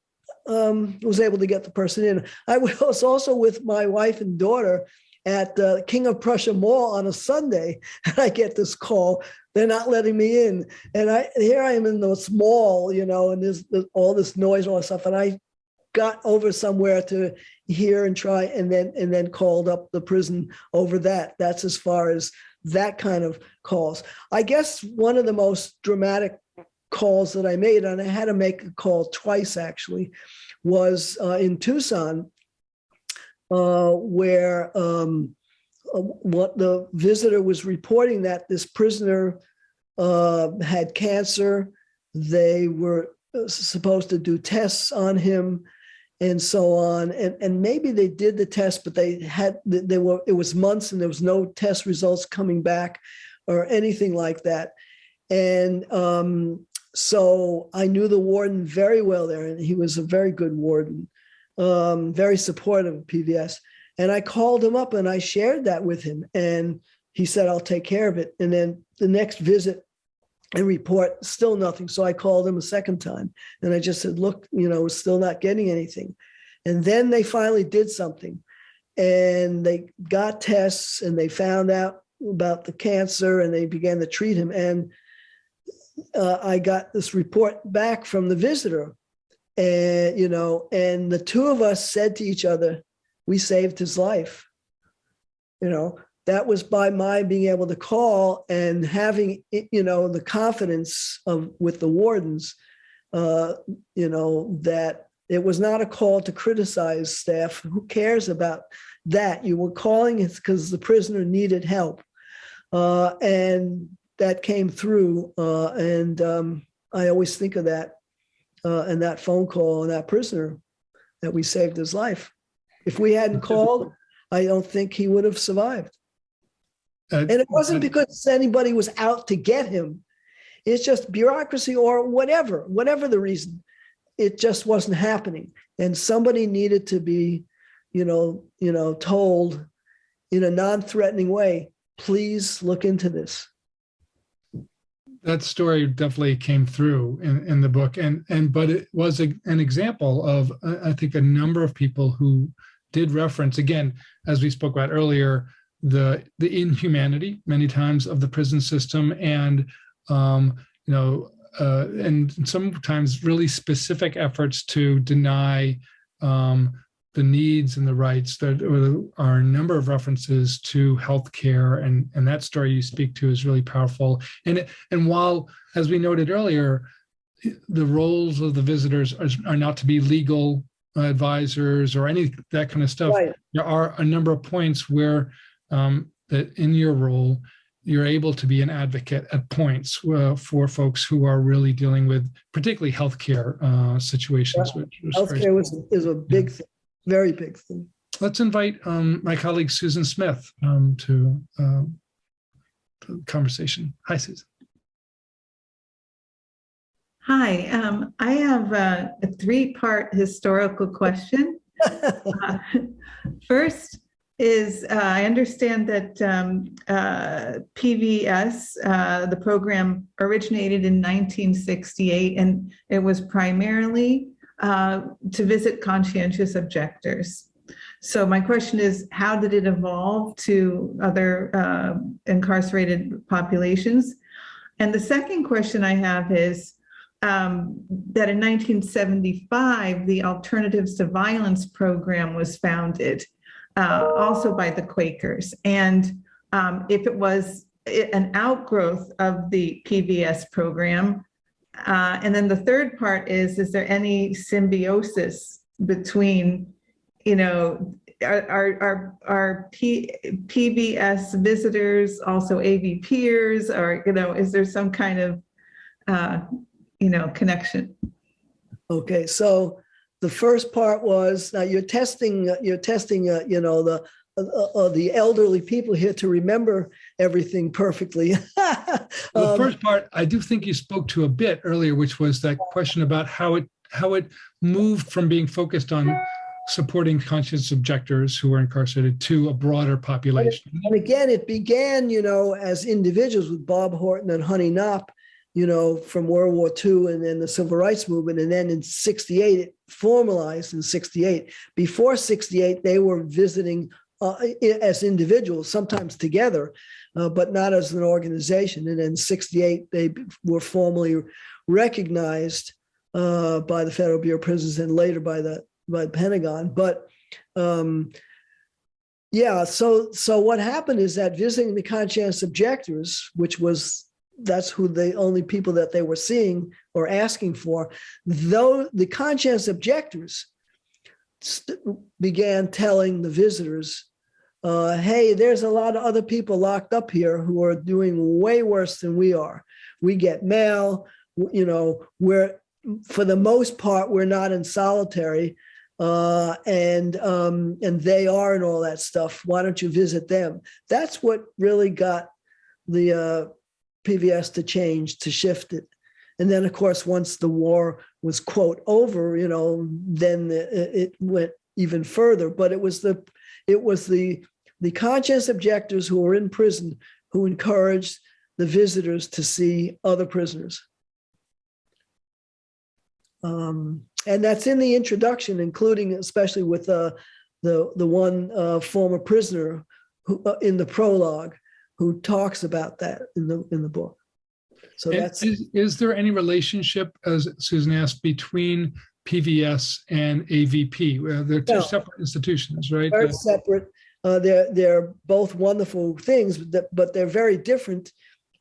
um, was able to get the person in. I was also with my wife and daughter at uh, King of Prussia Mall on a Sunday, and I get this call. They're not letting me in, and I here I am in this mall, you know, and there's, there's all this noise and all that stuff, and I got over somewhere to hear and try, and then and then called up the prison over that. That's as far as that kind of calls. I guess one of the most dramatic calls that I made, and I had to make a call twice actually, was uh, in Tucson, uh, where um, uh, what the visitor was reporting that this prisoner uh, had cancer. They were uh, supposed to do tests on him and so on. And, and maybe they did the test, but they had, they were, it was months and there was no test results coming back or anything like that. And um, so I knew the warden very well there, and he was a very good warden, um, very supportive of PVS. And I called him up and I shared that with him, and he said, "I'll take care of it." And then the next visit and report, still nothing. So I called him a second time, and I just said, "Look, you know, we're still not getting anything." And then they finally did something, and they got tests, and they found out about the cancer, and they began to treat him. And uh, I got this report back from the visitor, and you know, and the two of us said to each other, "We saved his life." You know, that was by my being able to call and having you know the confidence of with the wardens, uh, you know that it was not a call to criticize staff. Who cares about that? You were calling it because the prisoner needed help, uh, and that came through. Uh, and um, I always think of that uh, and that phone call and that prisoner that we saved his life. If we hadn't called, I don't think he would have survived. Uh, And it wasn't because anybody was out to get him. It's just bureaucracy or whatever, whatever the reason. It just wasn't happening. And somebody needed to be, you know, you know, told in a non-threatening way, please look into this. That story definitely came through in, in the book. And and but it was a, an example of uh, i think a number of people who did reference again as we spoke about earlier the the inhumanity many times of the prison system and um you know uh, and sometimes really specific efforts to deny um, the needs and the rights. There are a number of references to healthcare, and and that story you speak to is really powerful. And and while, as we noted earlier, the roles of the visitors are, are not to be legal advisors or any that kind of stuff. Right. There are a number of points where um, that in your role you're able to be an advocate at points uh, for folks who are really dealing with particularly healthcare uh, situations. Yeah. Which Healthcare was, is a big thing, very big thing. let's invite um, my colleague Susan Smith um, to, um, the conversation. Hi, Susan. Hi, um, I have a, a three-part historical question. Uh, First is, uh, I understand that um, uh, PVS, uh, the program originated in 1968, and it was primarily uh, to visit conscientious objectors. So my question is, how did it evolve to other uh, incarcerated populations? And the second question I have is, um, that in 1975, the Alternatives to Violence program was founded, uh, also by the Quakers. And um, if it was an outgrowth of the PVS program, uh, and then the third part is, is there any symbiosis between, you know, are, are, are P, PVS visitors also AV peers, or, you know, is there some kind of, uh, you know, connection. Okay, so the first part was, now you're testing, you're testing, uh, you know, the, uh, uh, the elderly people here to remember everything perfectly. The Um, first part, I do think you spoke to a bit earlier, which was that question about how it how it moved from being focused on supporting conscience objectors who are incarcerated to a broader population. And again, it began, you know, as individuals with Bob Horton and Honey Knopp, you know, from World War II and then the Civil Rights Movement. And then in 68, it formalized in 68. Before 68, they were visiting uh, as individuals, sometimes together, uh, but not as an organization. And in 68, they were formally recognized uh, by the Federal Bureau of Prisons and later by the by the Pentagon. But um, yeah, so so what happened is that visiting the conscientious objectors, which was that's who the only people that they were seeing or asking for, though the conscientious objectors began telling the visitors, uh, "Hey, there's a lot of other people locked up here who are doing way worse than we are. We get mail, you know, we're for the most part we're not in solitary." uh, and um, and they are and all that stuff. Why don't you visit them? That's what really got the uh, PVS to change to shift it. And then, of course, once the war was quote over, you know, then the, it went even further. But it was the it was the the conscious objectors who were in prison who encouraged the visitors to see other prisoners. Um, and that's in the introduction, including especially with uh, the the one uh, former prisoner who uh, in the prologue who talks about that in the in the book. So And that's Is, is there any relationship, as Susan asked, between PVS and AVP? Well, They're two No. separate institutions, right? very separate. Uh, they're they're both wonderful things, but they're very different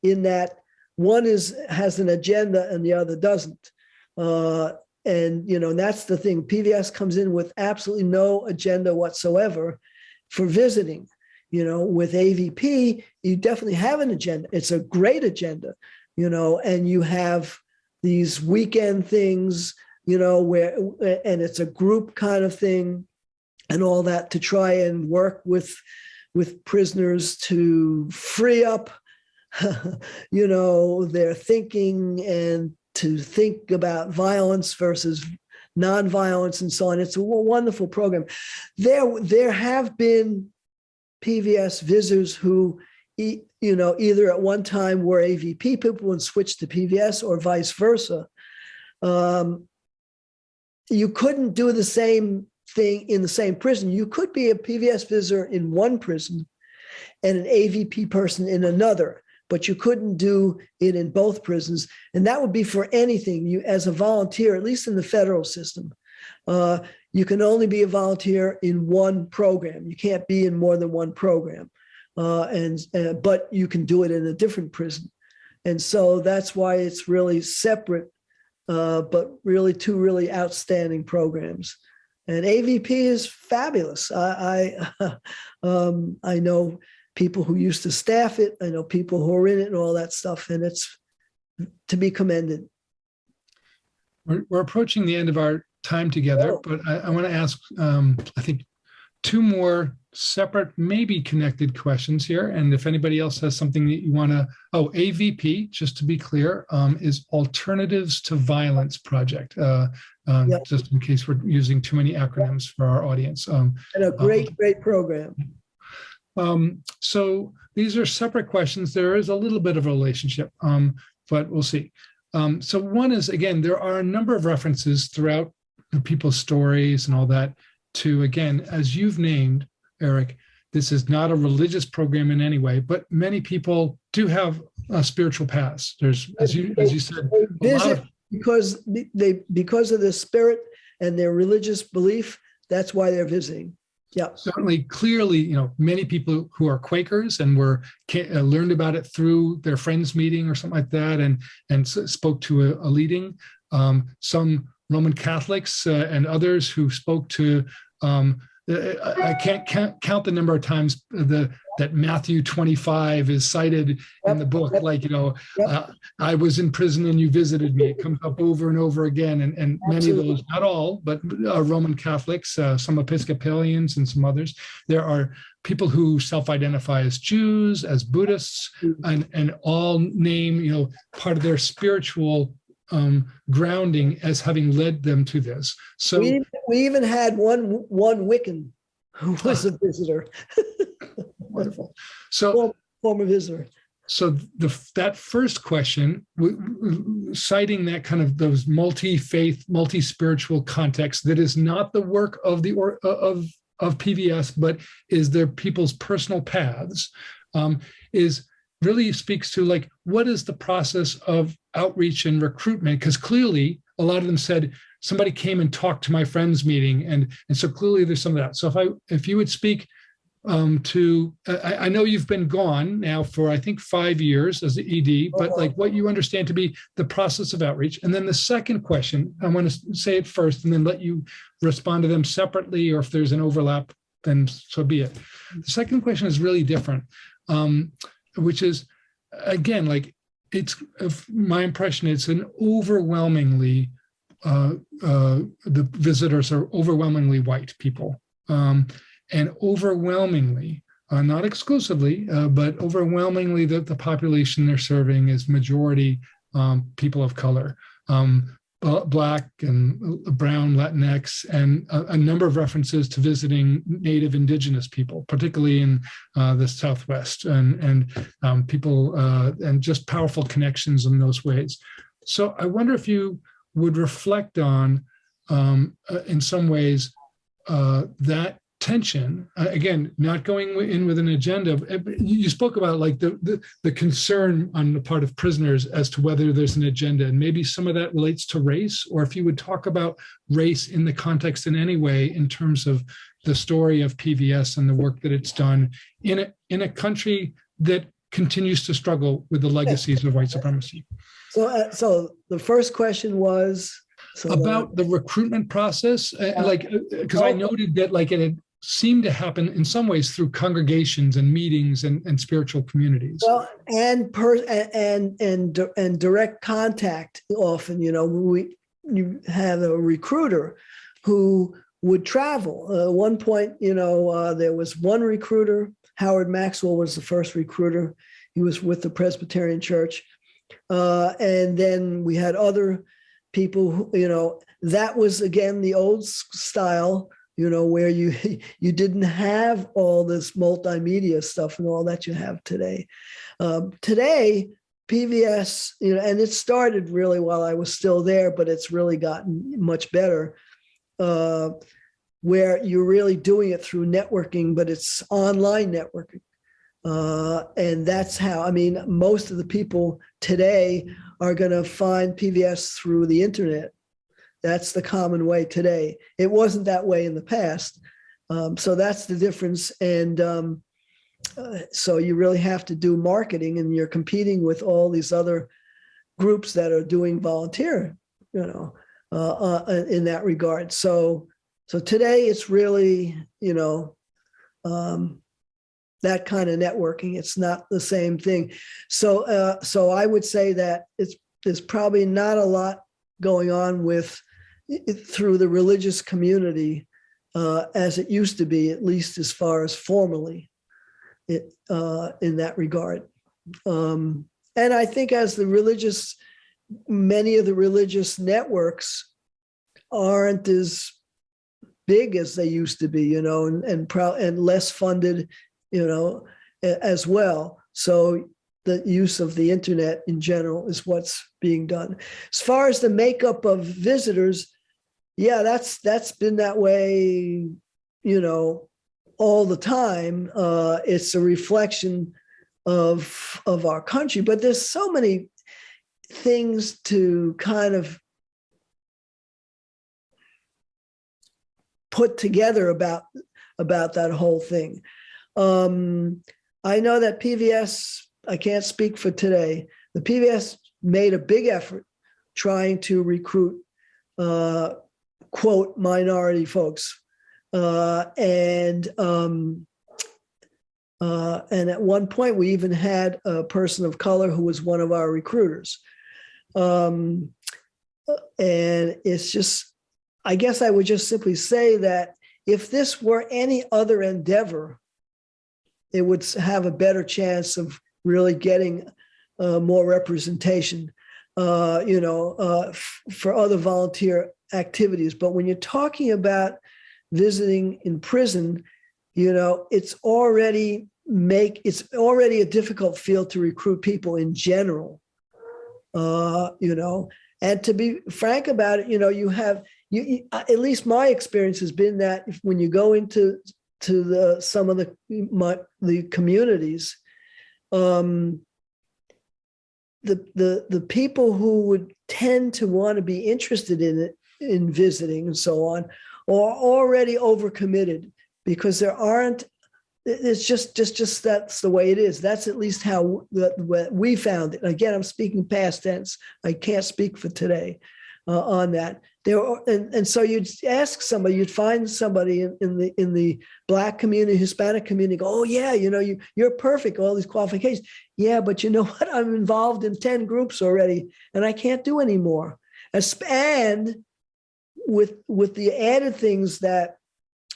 in that one is has an agenda and the other doesn't. Uh, and you know that's the thing. PVS comes in with absolutely no agenda whatsoever for visiting. You know, with AVP, you definitely have an agenda. It's a great agenda. You know, and you have these weekend things. You know, where and it's a group kind of thing and all that to try and work with with prisoners to free up you know their thinking and to think about violence versus nonviolence and so on. It's a wonderful program. There there have been pvs visitors who you know either at one time were avp people and switched to pvs or vice versa. Um, you couldn't do the same thing in the same prison. You could be a PVS visitor in one prison and an AVP person in another, but you couldn't do it in both prisons. And that would be for anything. You, as a volunteer, at least in the federal system, uh, you can only be a volunteer in one program. You can't be in more than one program, uh, and uh, but you can do it in a different prison. And so that's why it's really separate, uh, but really two really outstanding programs and AVP is fabulous. I I, um, I know people who used to staff it. I know people who are in it and all that stuff, and it's to be commended. We're, we're approaching the end of our time together, Oh. but I, I want to ask, um, I think, two more separate, maybe connected questions here. And if anybody else has something that you want to, oh, AVP, just to be clear, um, is Alternatives to Violence Project. Uh, um, Yep. Just in case we're using too many acronyms for our audience. Um, And a great, great program. um, so these are separate questions. There is a little bit of a relationship, um, but we'll see. Um, so one is, again, there are a number of references throughout the people's stories and all that to, again, as you've named, Eric, this is not a religious program in any way, but many people do have a spiritual past. There's, as you, as you said, They a lot of, because they because of their spirit and their religious belief. That's why they're visiting. Yeah. certainly clearly you know many people who are quakers and were uh, learned about it through their friends meeting or something like that and and spoke to a, a leading um, some roman catholics uh, and others who spoke to um, I I can't count, the number of times the that Matthew 25 is cited in the book. Yep. Like, you know, Yep. uh, I was in prison and you visited me. It comes up over and over again. And, and many of those, not all, but uh, Roman Catholics, uh, some Episcopalians and some others. There are people who self-identify as Jews, as Buddhists, Mhm. and, and all name, you know, part of their spiritual um, grounding as having led them to this. So We, we even had one, one Wiccan who was a visitor, wonderful. So form- former visitor. so the that first question, citing that kind of those multi-faith, multi-spiritual context that is not the work of the or of of PVS, but is their people's personal paths, um, is really speaks to like what is the process of outreach and recruitment? Because clearly, a lot of them said somebody came and talked to my friend's meeting, and and so clearly there's some of that. So if I if you would speak um, to I, I know you've been gone now for I think five years as the ED, but like what you understand to be the process of outreach. And then the second question, I want to say it first and then let you respond to them separately, or if there's an overlap, then so be it. The second question is really different, um, which is again like it's my impression it's an overwhelmingly uh, uh, the visitors are overwhelmingly white people. Um, and overwhelmingly, uh, not exclusively, uh, but overwhelmingly, the, the population they're serving is majority um, people of color, um, Black and Brown, Latinx, and a, a number of references to visiting Native Indigenous people, particularly in uh, the Southwest, and and um, people uh, and just powerful connections in those ways. So I wonder if you would reflect on, um, uh, in some ways, uh, that tension uh, again not going in with an agenda uh, you spoke about like the, the the concern on the part of prisoners as to whether there's an agenda and maybe some of that relates to race or if you would talk about race in the context in any way in terms of the story of pvs and the work that it's done in a in a country that continues to struggle with the legacies of white supremacy So, uh, so the first question was. so about the recruitment process uh, like because i Oh. noted that like it had seemed to happen in some ways through congregations and meetings and, and spiritual communities Well, and per and and and direct contact. Often, you know, we you have a recruiter who would travel. Uh, one point, you know, uh, there was one recruiter. Howard Maxwell was the first recruiter. He was with the Presbyterian Church, uh, and then we had other people. Who, you know, that was again the old style you know, where you you didn't have all this multimedia stuff and all that you have today. Um, today, PVS, you know, and it started really while I was still there, but it's really gotten much better. Uh, where you're really doing it through networking, but it's online networking. Uh, and that's how, I mean, most of the people today are going to find PVS through the internet. That's the common way today. It wasn't that way in the past. Um, so that's the difference. And um, uh, so you really have to do marketing and you're competing with all these other groups that are doing volunteer, you know, uh, uh, in that regard. So, so today it's really, you know, um, that kind of networking. It's not the same thing. So, uh, so I would say that it's there's probably not a lot going on with it- through the religious community uh, as it used to be, at least as far as formally, it uh, in that regard. Um, and I think as the religious, many of the religious networks aren't as big as they used to be, you know, and and, and less funded, you know, as well. So the use of the internet in general is what's being done. As far as the makeup of visitors, yeah, that's that's been that way, you know, all the time. Uh, it's a reflection of of our country, but there's so many things to kind of put together about about that whole thing. Um, I know that PVS, I can't speak for today, the PVS made a big effort trying to recruit, uh, quote, minority folks. Uh, and um, uh, and at one point, we even had a person of color who was one of our recruiters. Um, and it's just, I guess I would just simply say that if this were any other endeavor, it would have a better chance of really getting uh, more representation. uh, you know, uh, for other volunteer activities. But when you're talking about visiting in prison, you know, it's already make it's already a difficult field to recruit people in general. Uh, you know, and to be frank about it, you know, you have you, you at least my experience has been that if, when you go into to the some of the my, the communities, um, the the the people who would tend to want to be interested in it in visiting and so on or already overcommitted because there aren't it's just just just that's the way it is. That's at least how we found it. Again i'm speaking past tense. I can't speak for today uh, on that. There are, and, and so you'd ask somebody you'd find somebody in, in the in the black community hispanic community go oh yeah you know you you're perfect all these qualifications. Yeah but you know what? I'm involved in 10 groups already and i can't do anymore. As- and with with the added things that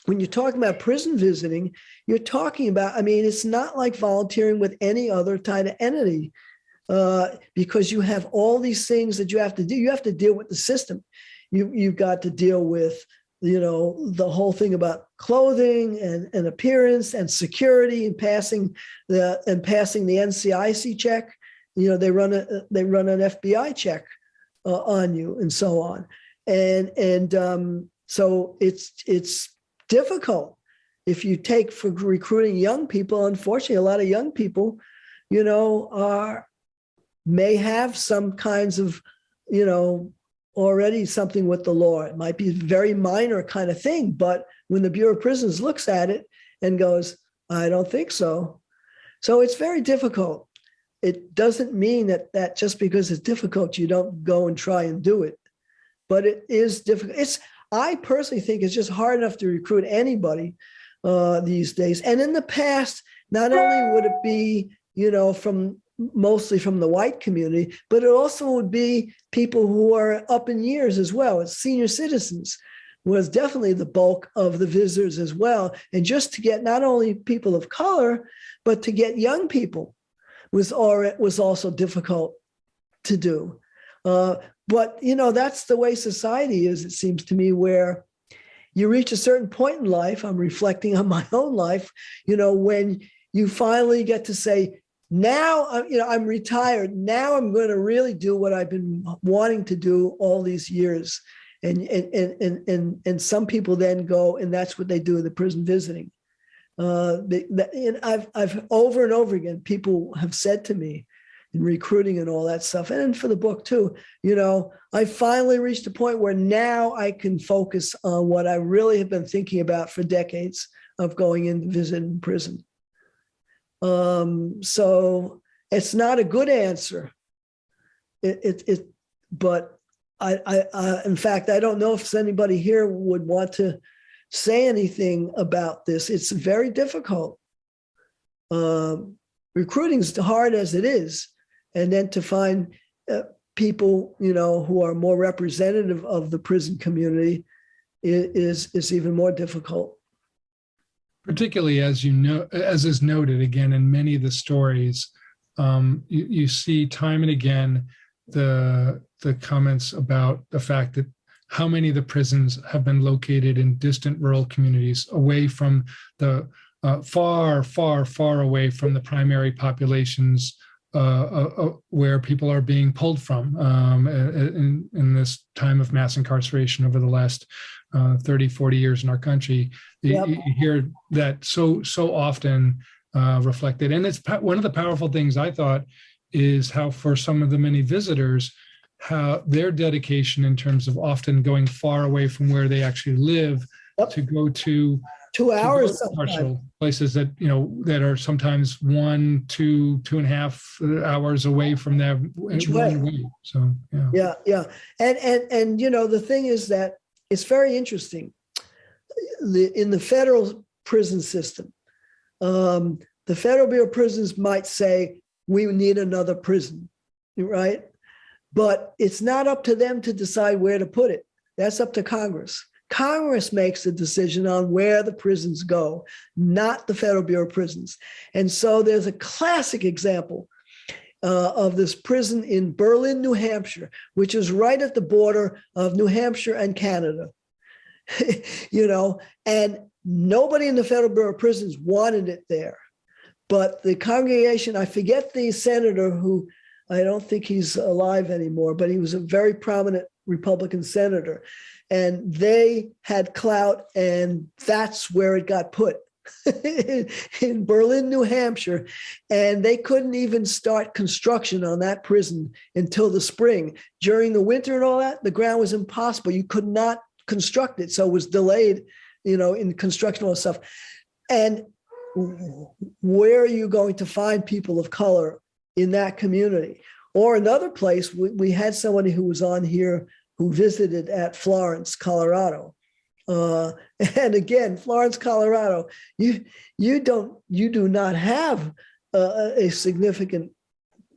when you're talking about prison visiting you're talking about i mean it's not like volunteering with any other kind of entity uh, because you have all these things that you have to do. You have to deal with the system. You you've got to deal with you know the whole thing about clothing and, and appearance and security and passing the and passing the NCIC check. You know they run a they run an FBI check uh, on you and so on and and um, so it's it's difficult if you take for recruiting young people. Unfortunately a lot of young people you know are may have some kinds of you know already something with the law. It might be a very minor kind of thing but when the bureau of prisons looks at it and goes i don't think so. So it's very difficult. It doesn't mean that that just because it's difficult you don't go and try and do it but it is difficult it's I personally think it's just hard enough to recruit anybody uh, these days. And in the past, not only would it be, you know, from mostly from the white community, but it also would be people who are up in years as well. It's senior citizens was definitely the bulk of the visitors as well. And just to get not only people of color, but to get young people was already, was also difficult to do. Uh, but you know that's the way society is it seems to me where you reach a certain point in life i'm reflecting on my own life you know when you finally get to say now uh, you know i'm retired. Now i'm going to really do what i've been wanting to do all these years. And and and and and some people then go and that's what they do in the prison visiting. Uh they, and i've i've over and over again people have said to me in recruiting and all that stuff. And for the book too you know i finally reached a point where now i can focus on what i really have been thinking about for decades of going in to visit in prison. Um, so it's not a good answer. It, it, it but I, I, I in fact i don't know if anybody here would want to say anything about this. It's very difficult. Um, recruiting is hard as it is and then to find uh, people you know who are more representative of the prison community is is even more difficult. Particularly as you know as is noted again in many of the stories um, you, you see time and again the the comments about the fact that how many of the prisons have been located in distant rural communities away from the uh, far far far away from the primary populations where people are being pulled from um, in, in this time of mass incarceration over the last uh, 30, 40 years in our country. Yep. You, you, hear that so, so often uh, reflected. And it's one of the powerful things I thought is how for some of the many visitors, how their dedication in terms of often going far away from where they actually live yep. to go to two hours places that you know that are sometimes one two two and a half hours away from way. way. so yeah. Yeah yeah. And and and you know the thing is that it's very interesting. The, in the federal prison system um, the federal bureau of prisons might say we need another prison right? But it's not up to them to decide where to put it. That's up to congress Congress makes the decision on where the prisons go, not the Federal Bureau of Prisons. And so there's a classic example uh, of this prison in Berlin, New Hampshire, which is right at the border of New Hampshire and Canada. you know, and nobody in the Federal Bureau of Prisons wanted it there. But the congregation, I forget the senator who, I don't think he's alive anymore, but he was a very prominent Republican senator. And they had clout, and that's where it got put in Berlin, New Hampshire. And they couldn't even start construction on that prison until the spring. During the winter and all that, the ground was impossible. You could not construct it. So it was delayed, you know, in construction and stuff. And where are you going to find people of color in that community? Or another place, we, we had somebody who was on here who visited at Florence, Colorado. Uh, and again, Florence, Colorado, you you don't you do not have a, significant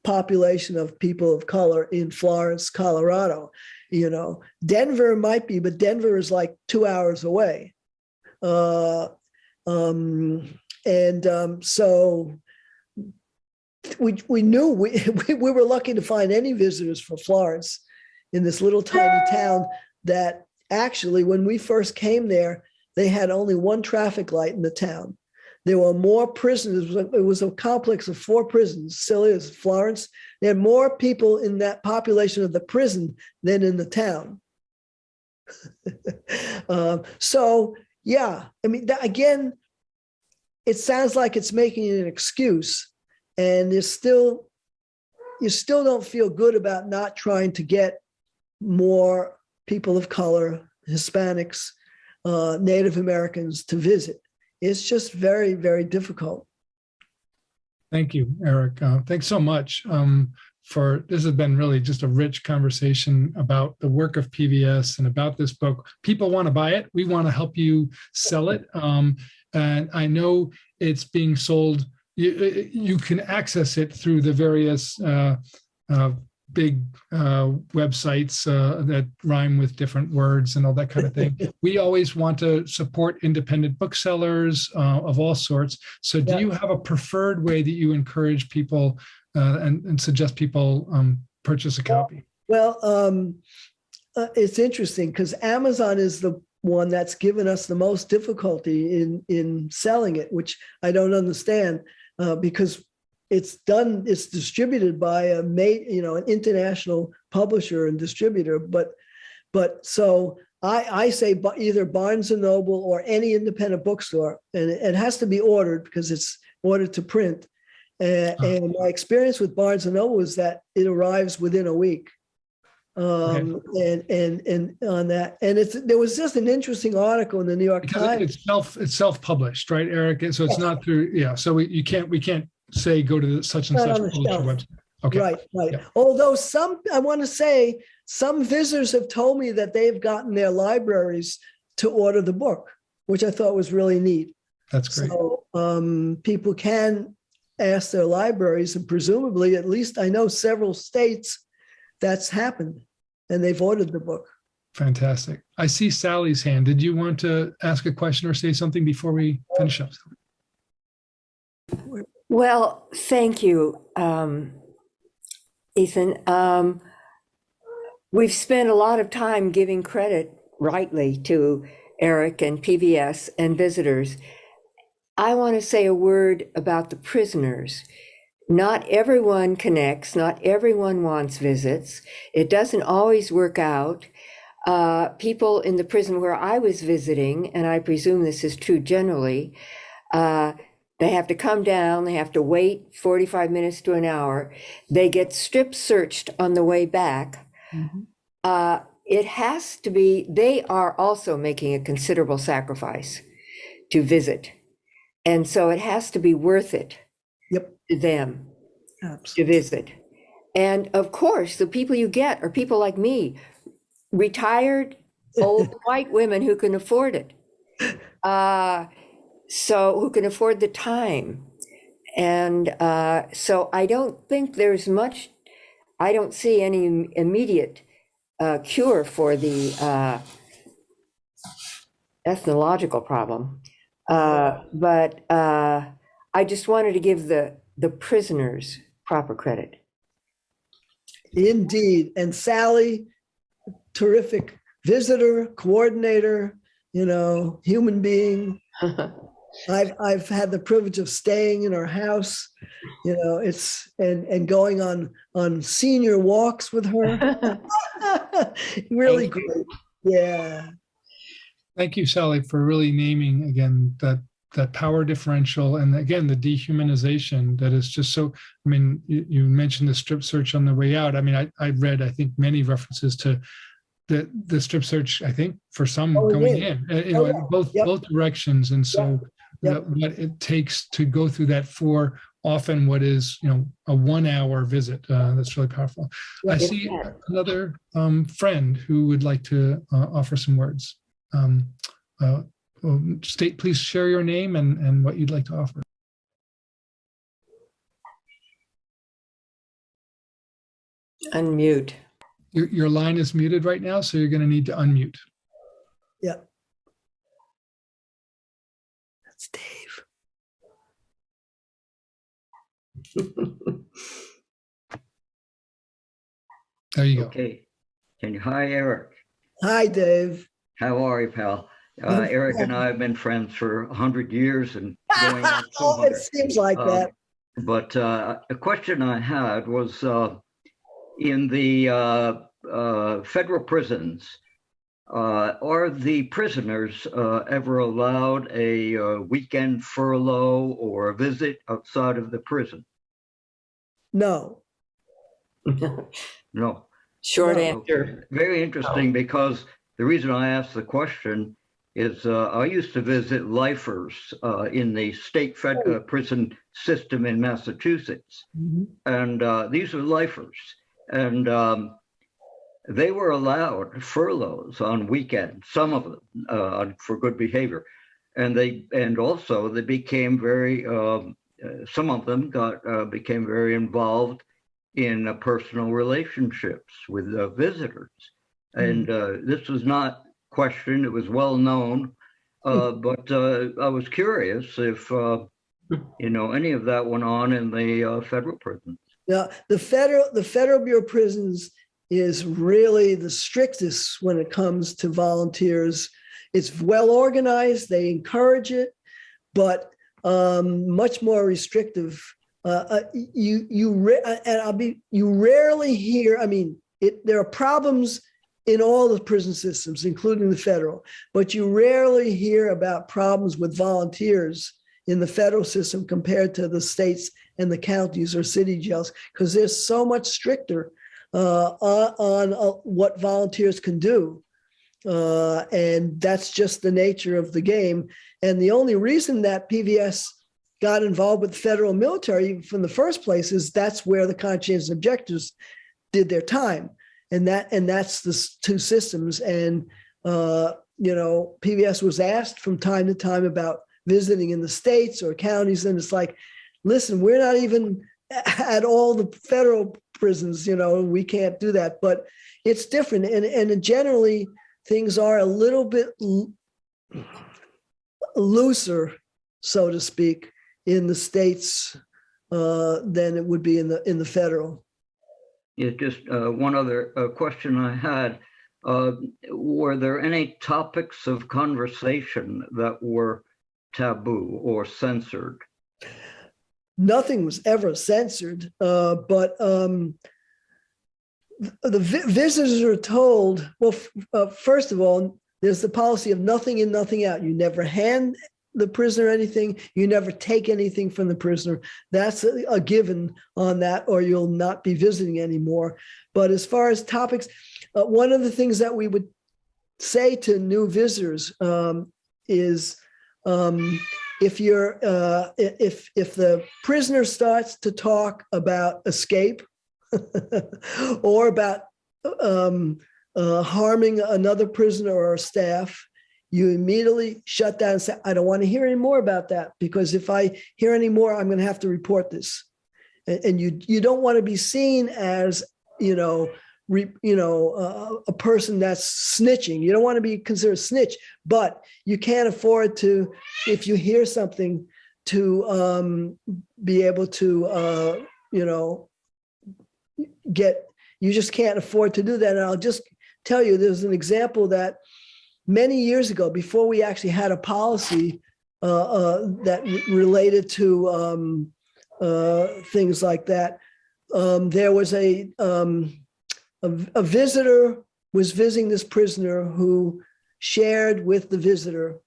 population of people of color in Florence, Colorado. You know, Denver might be, but Denver is like two hours away. Uh, um, and um, so we we knew we we were lucky to find any visitors for Florence in this little tiny town that actually when we first came there they had only one traffic light in the town. There were more prisons it was a complex of four prisons still is florence. There had more people in that population of the prison than in the town. Um, so yeah i mean that, again it sounds like it's making an excuse and there's still you still don't feel good about not trying to get more people of color, Hispanics, uh, Native Americans to visit. It's just very, very difficult. Thank you, Eric. Uh, thanks so much um, for this has been really just a rich conversation about the work of PVS and about this book. People want to buy it. We want to help you sell it. Um, and I know it's being sold. You, you can access it through the various uh, uh, big uh, websites uh, that rhyme with different words and all that kind of thing. we always want to support independent booksellers uh, of all sorts. So do Yeah. you have a preferred way that you encourage people uh, and, and suggest people um, purchase a copy? Well, um, uh, it's interesting because Amazon is the one that's given us the most difficulty in in selling it, which I don't understand uh, because it's done. It's distributed by a mate, you know, an international publisher and distributor. But but so I I say either Barnes and Noble or any independent bookstore, and it, has to be ordered because it's ordered to print. Uh, Oh. and my experience with Barnes and Noble is that it arrives within a week. Um, and, and, and on that, and it's, there was just an interesting article in the New York Because Times. it's self it's self-published, right, Eric? So it's Yes. not through yeah. So we, you can't we can't say go to the such and such publisher website. Okay. Right, right. Yeah. Although some, I want to say, some visitors have told me that they've gotten their libraries to order the book, which I thought was really neat. That's great. So um, people can ask their libraries, and presumably, at least I know several states that's happened, and they've ordered the book. Fantastic. I see Sally's hand. Did you want to ask a question or say something before we finish up? Well, thank you, um, Ethan. Um, we've spent a lot of time giving credit rightly to Eric and PVS and visitors. I want to say a word about the prisoners. Not everyone connects, not everyone wants visits. It doesn't always work out. Uh, people in the prison where I was visiting, and I presume this is true generally, uh, they have to come down, they have to wait 45 minutes to an hour. They get strip searched on the way back. Uh, it has to be, they are also making a considerable sacrifice to visit. And so it has to be worth it Yep, to them to visit. And of course, the people you get are people like me, retired old white women who can afford it. Uh, so who can afford the time. And uh, so I don't think there's much, I don't see any immediate uh, cure for the uh, ethnological problem. Uh, but uh, I just wanted to give the, the prisoners proper credit. Indeed. And Sally, terrific visitor, coordinator, you know, human being. I've, I've had the privilege of staying in her house, you know, it's, and, and going on, on senior walks with her. Really Thank you. great. Yeah. Thank you, Sally, for really naming again that that power differential and again the dehumanization that is just so. I mean, you, you mentioned the strip search on the way out. I mean, I, I read I think many references to the the strip search. I think for some Going going in. in, uh, you Oh, know, yeah. both Yep. both directions, and so Yep. That what it takes to go through that for often what is you know a one hour visit. Uh, that's really powerful. I Yep. see another um, friend who would like to uh, offer some words. Um, uh, um, state, please share your name and, and what you'd like to offer. Unmute. Your, your line is muted right now, so you're going to need to unmute. That's Dave. There you go. Okay. Can you, hi, Eric. Hi, Dave. How are you, pal? Uh, Eric and. I have been friends for a hundred years and going on two Oh, it seems like Um, that. But uh, a question I had was uh, in the uh, uh, federal prisons, uh, are the prisoners uh, ever allowed a uh, weekend furlough or a visit outside of the prison? No. No. Short No. answer. Very interesting because the reason I asked the question is uh, I used to visit lifers uh, in the state fed, uh, prison system in Massachusetts. Mhm. And uh, these are lifers. And um, they were allowed furloughs on weekends, some of them uh, for good behavior. And they and also they became very um, uh, some of them got uh, became very involved in uh, personal relationships with uh, visitors. And uh, this was not questioned; it was well known. Uh, but uh, I was curious if uh, you know any of that went on in the uh, federal prisons. Now, the federal, the Federal Bureau of Prisons is really the strictest when it comes to volunteers. It's well organized, they encourage it, but um, much more restrictive. Uh, uh, you, you, and I'll be, you rarely hear, I mean, it, there are problems in all the prison systems, including the federal, but you rarely hear about problems with volunteers in the federal system compared to the states and the counties or city jails because they're so much stricter uh, on, uh, what volunteers can do. Uh, and that's just the nature of the game. And the only reason that PVS got involved with the federal military from the first place is that's where the conscientious objectors did their time. And that and that's the two systems. And uh, you know, PVS was asked from time to time about visiting in the states or counties, and it's like, listen, we're not even at all the federal prisons, you know, we can't do that. But it's different. And, and generally, things are a little bit looser, so to speak, in the states uh, than it would be in the in the federal. Yeah, just uh, one other uh, question I had. Uh, Were there any topics of conversation that were taboo or censored? Nothing was ever censored, uh, but um, the vi- visitors are told, well, uh, first of all, there's the policy of nothing in, nothing out. You never hand the prisoner anything, you never take anything from the prisoner. That's a, a given on that, or you'll not be visiting anymore. But as far as topics, uh, one of the things that we would say to new visitors um, is um, if you're uh, if if the prisoner starts to talk about escape or about um, uh, harming another prisoner or staff, you immediately shut down and say, "I don't want to hear any more about that because if I hear any more, I'm going to have to report this." And, and you you don't want to be seen as you know. Re, you know, uh, a person that's snitching. You don't want to be considered a snitch, but you can't afford to if you hear something to um, be able to uh, you know get you just can't afford to do that. And I'll just tell you, there's an example that many years ago, before we actually had a policy uh, uh, that related to um, uh, things like that, um, there was a, um, a a visitor was visiting this prisoner who shared with the visitor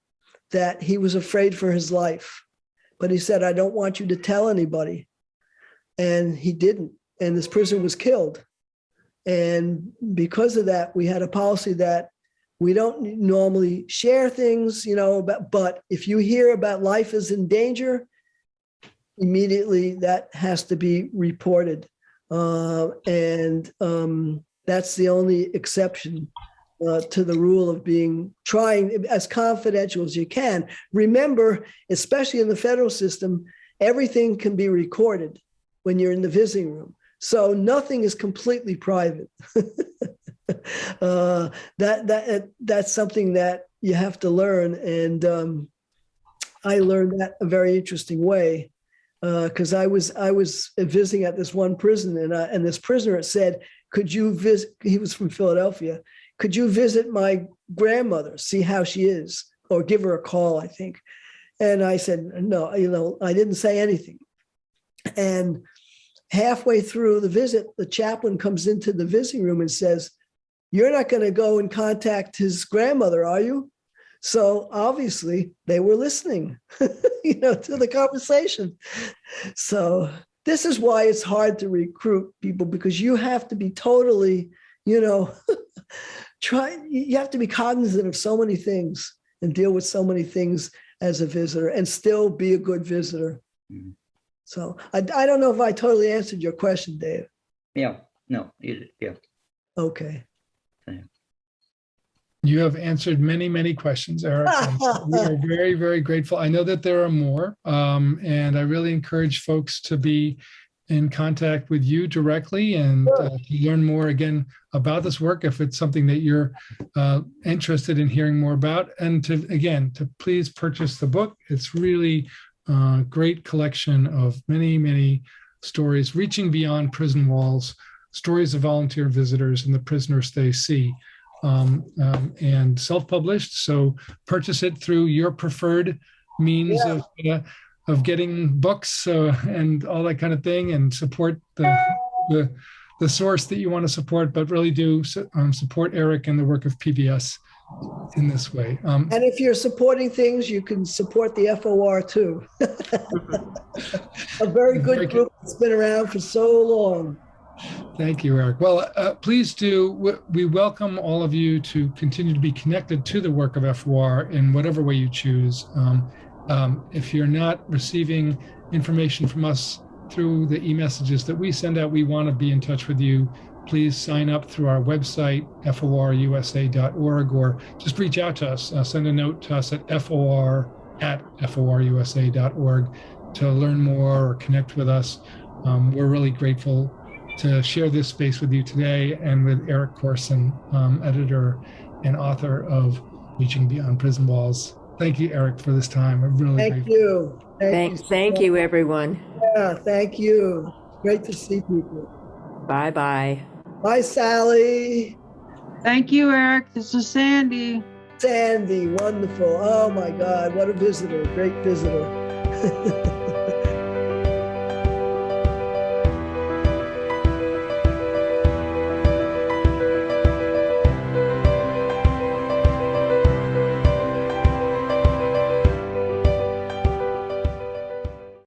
that he was afraid for his life. But he said, I don't want you to tell anybody. And he didn't. And this prisoner was killed. And because of that, we had a policy that we don't normally share things, you know, but, but if you hear about life is in danger, immediately that has to be reported. Uh, and um, that's the only exception uh, to the rule of being trying as confidential as you can. Remember, especially in the federal system, everything can be recorded when you're in the visiting room. So nothing is completely private. uh, that that that's something that you have to learn, and um, I learned that a very interesting way because I was I was visiting at this one prison, and uh, and this prisoner said, "Could you visit?" He was from Philadelphia. Could you visit my grandmother, see how she is, or give her a call? I think. And I said, no, you know, I didn't say anything. And halfway through the visit, the chaplain comes into the visiting room and says, You're not going to go and contact his grandmother, are you? So obviously they were listening, you know, to the conversation. So this is why it's hard to recruit people because you have to be totally, you know, try you have to be cognizant of so many things and deal with so many things as a visitor and still be a good visitor. Mhm. So I, I don't know if I totally answered your question, Dave. Yeah, no, yeah. Okay. You have answered many, many questions, Eric. We are very, very grateful. I know that there are more, um, and I really encourage folks to be in contact with you directly and uh, to learn more again about this work if it's something that you're uh, interested in hearing more about. And to again, to please purchase the book. It's really a great collection of many, many stories reaching beyond prison walls, stories of volunteer visitors and the prisoners they see um, um, and self-published. So purchase it through your preferred means Yeah. of uh, of getting books uh, and all that kind of thing, and support the the the source that you want to support. But really do um, support Eric and the work of PVS in this way. Um, And if you're supporting things, you can support the FOR too. A very good. group that's been around for so long. Thank you, Eric. Well, uh, please do. we- We welcome all of you to continue to be connected to the work of FOR in whatever way you choose. Um, um, if you're not receiving information from us through the e-messages that we send out, we want to be in touch with you. Please sign up through our website, forusa.org, or just reach out to us. Uh, send a note to us at for at forusa.org to learn more or connect with us. Um, we're really grateful to share this space with you today and with Eric Corson, um, editor and author of Reaching Beyond Prison Walls. Thank you, Eric, for this time. I'm really Thank grateful. you. Thank, so thank you, everyone. Yeah, thank you. Great to see people. Bye-bye. Bye, Sally. Thank you, Eric. This is Sandy. Sandy, wonderful. Oh my God, what a visitor, great visitor.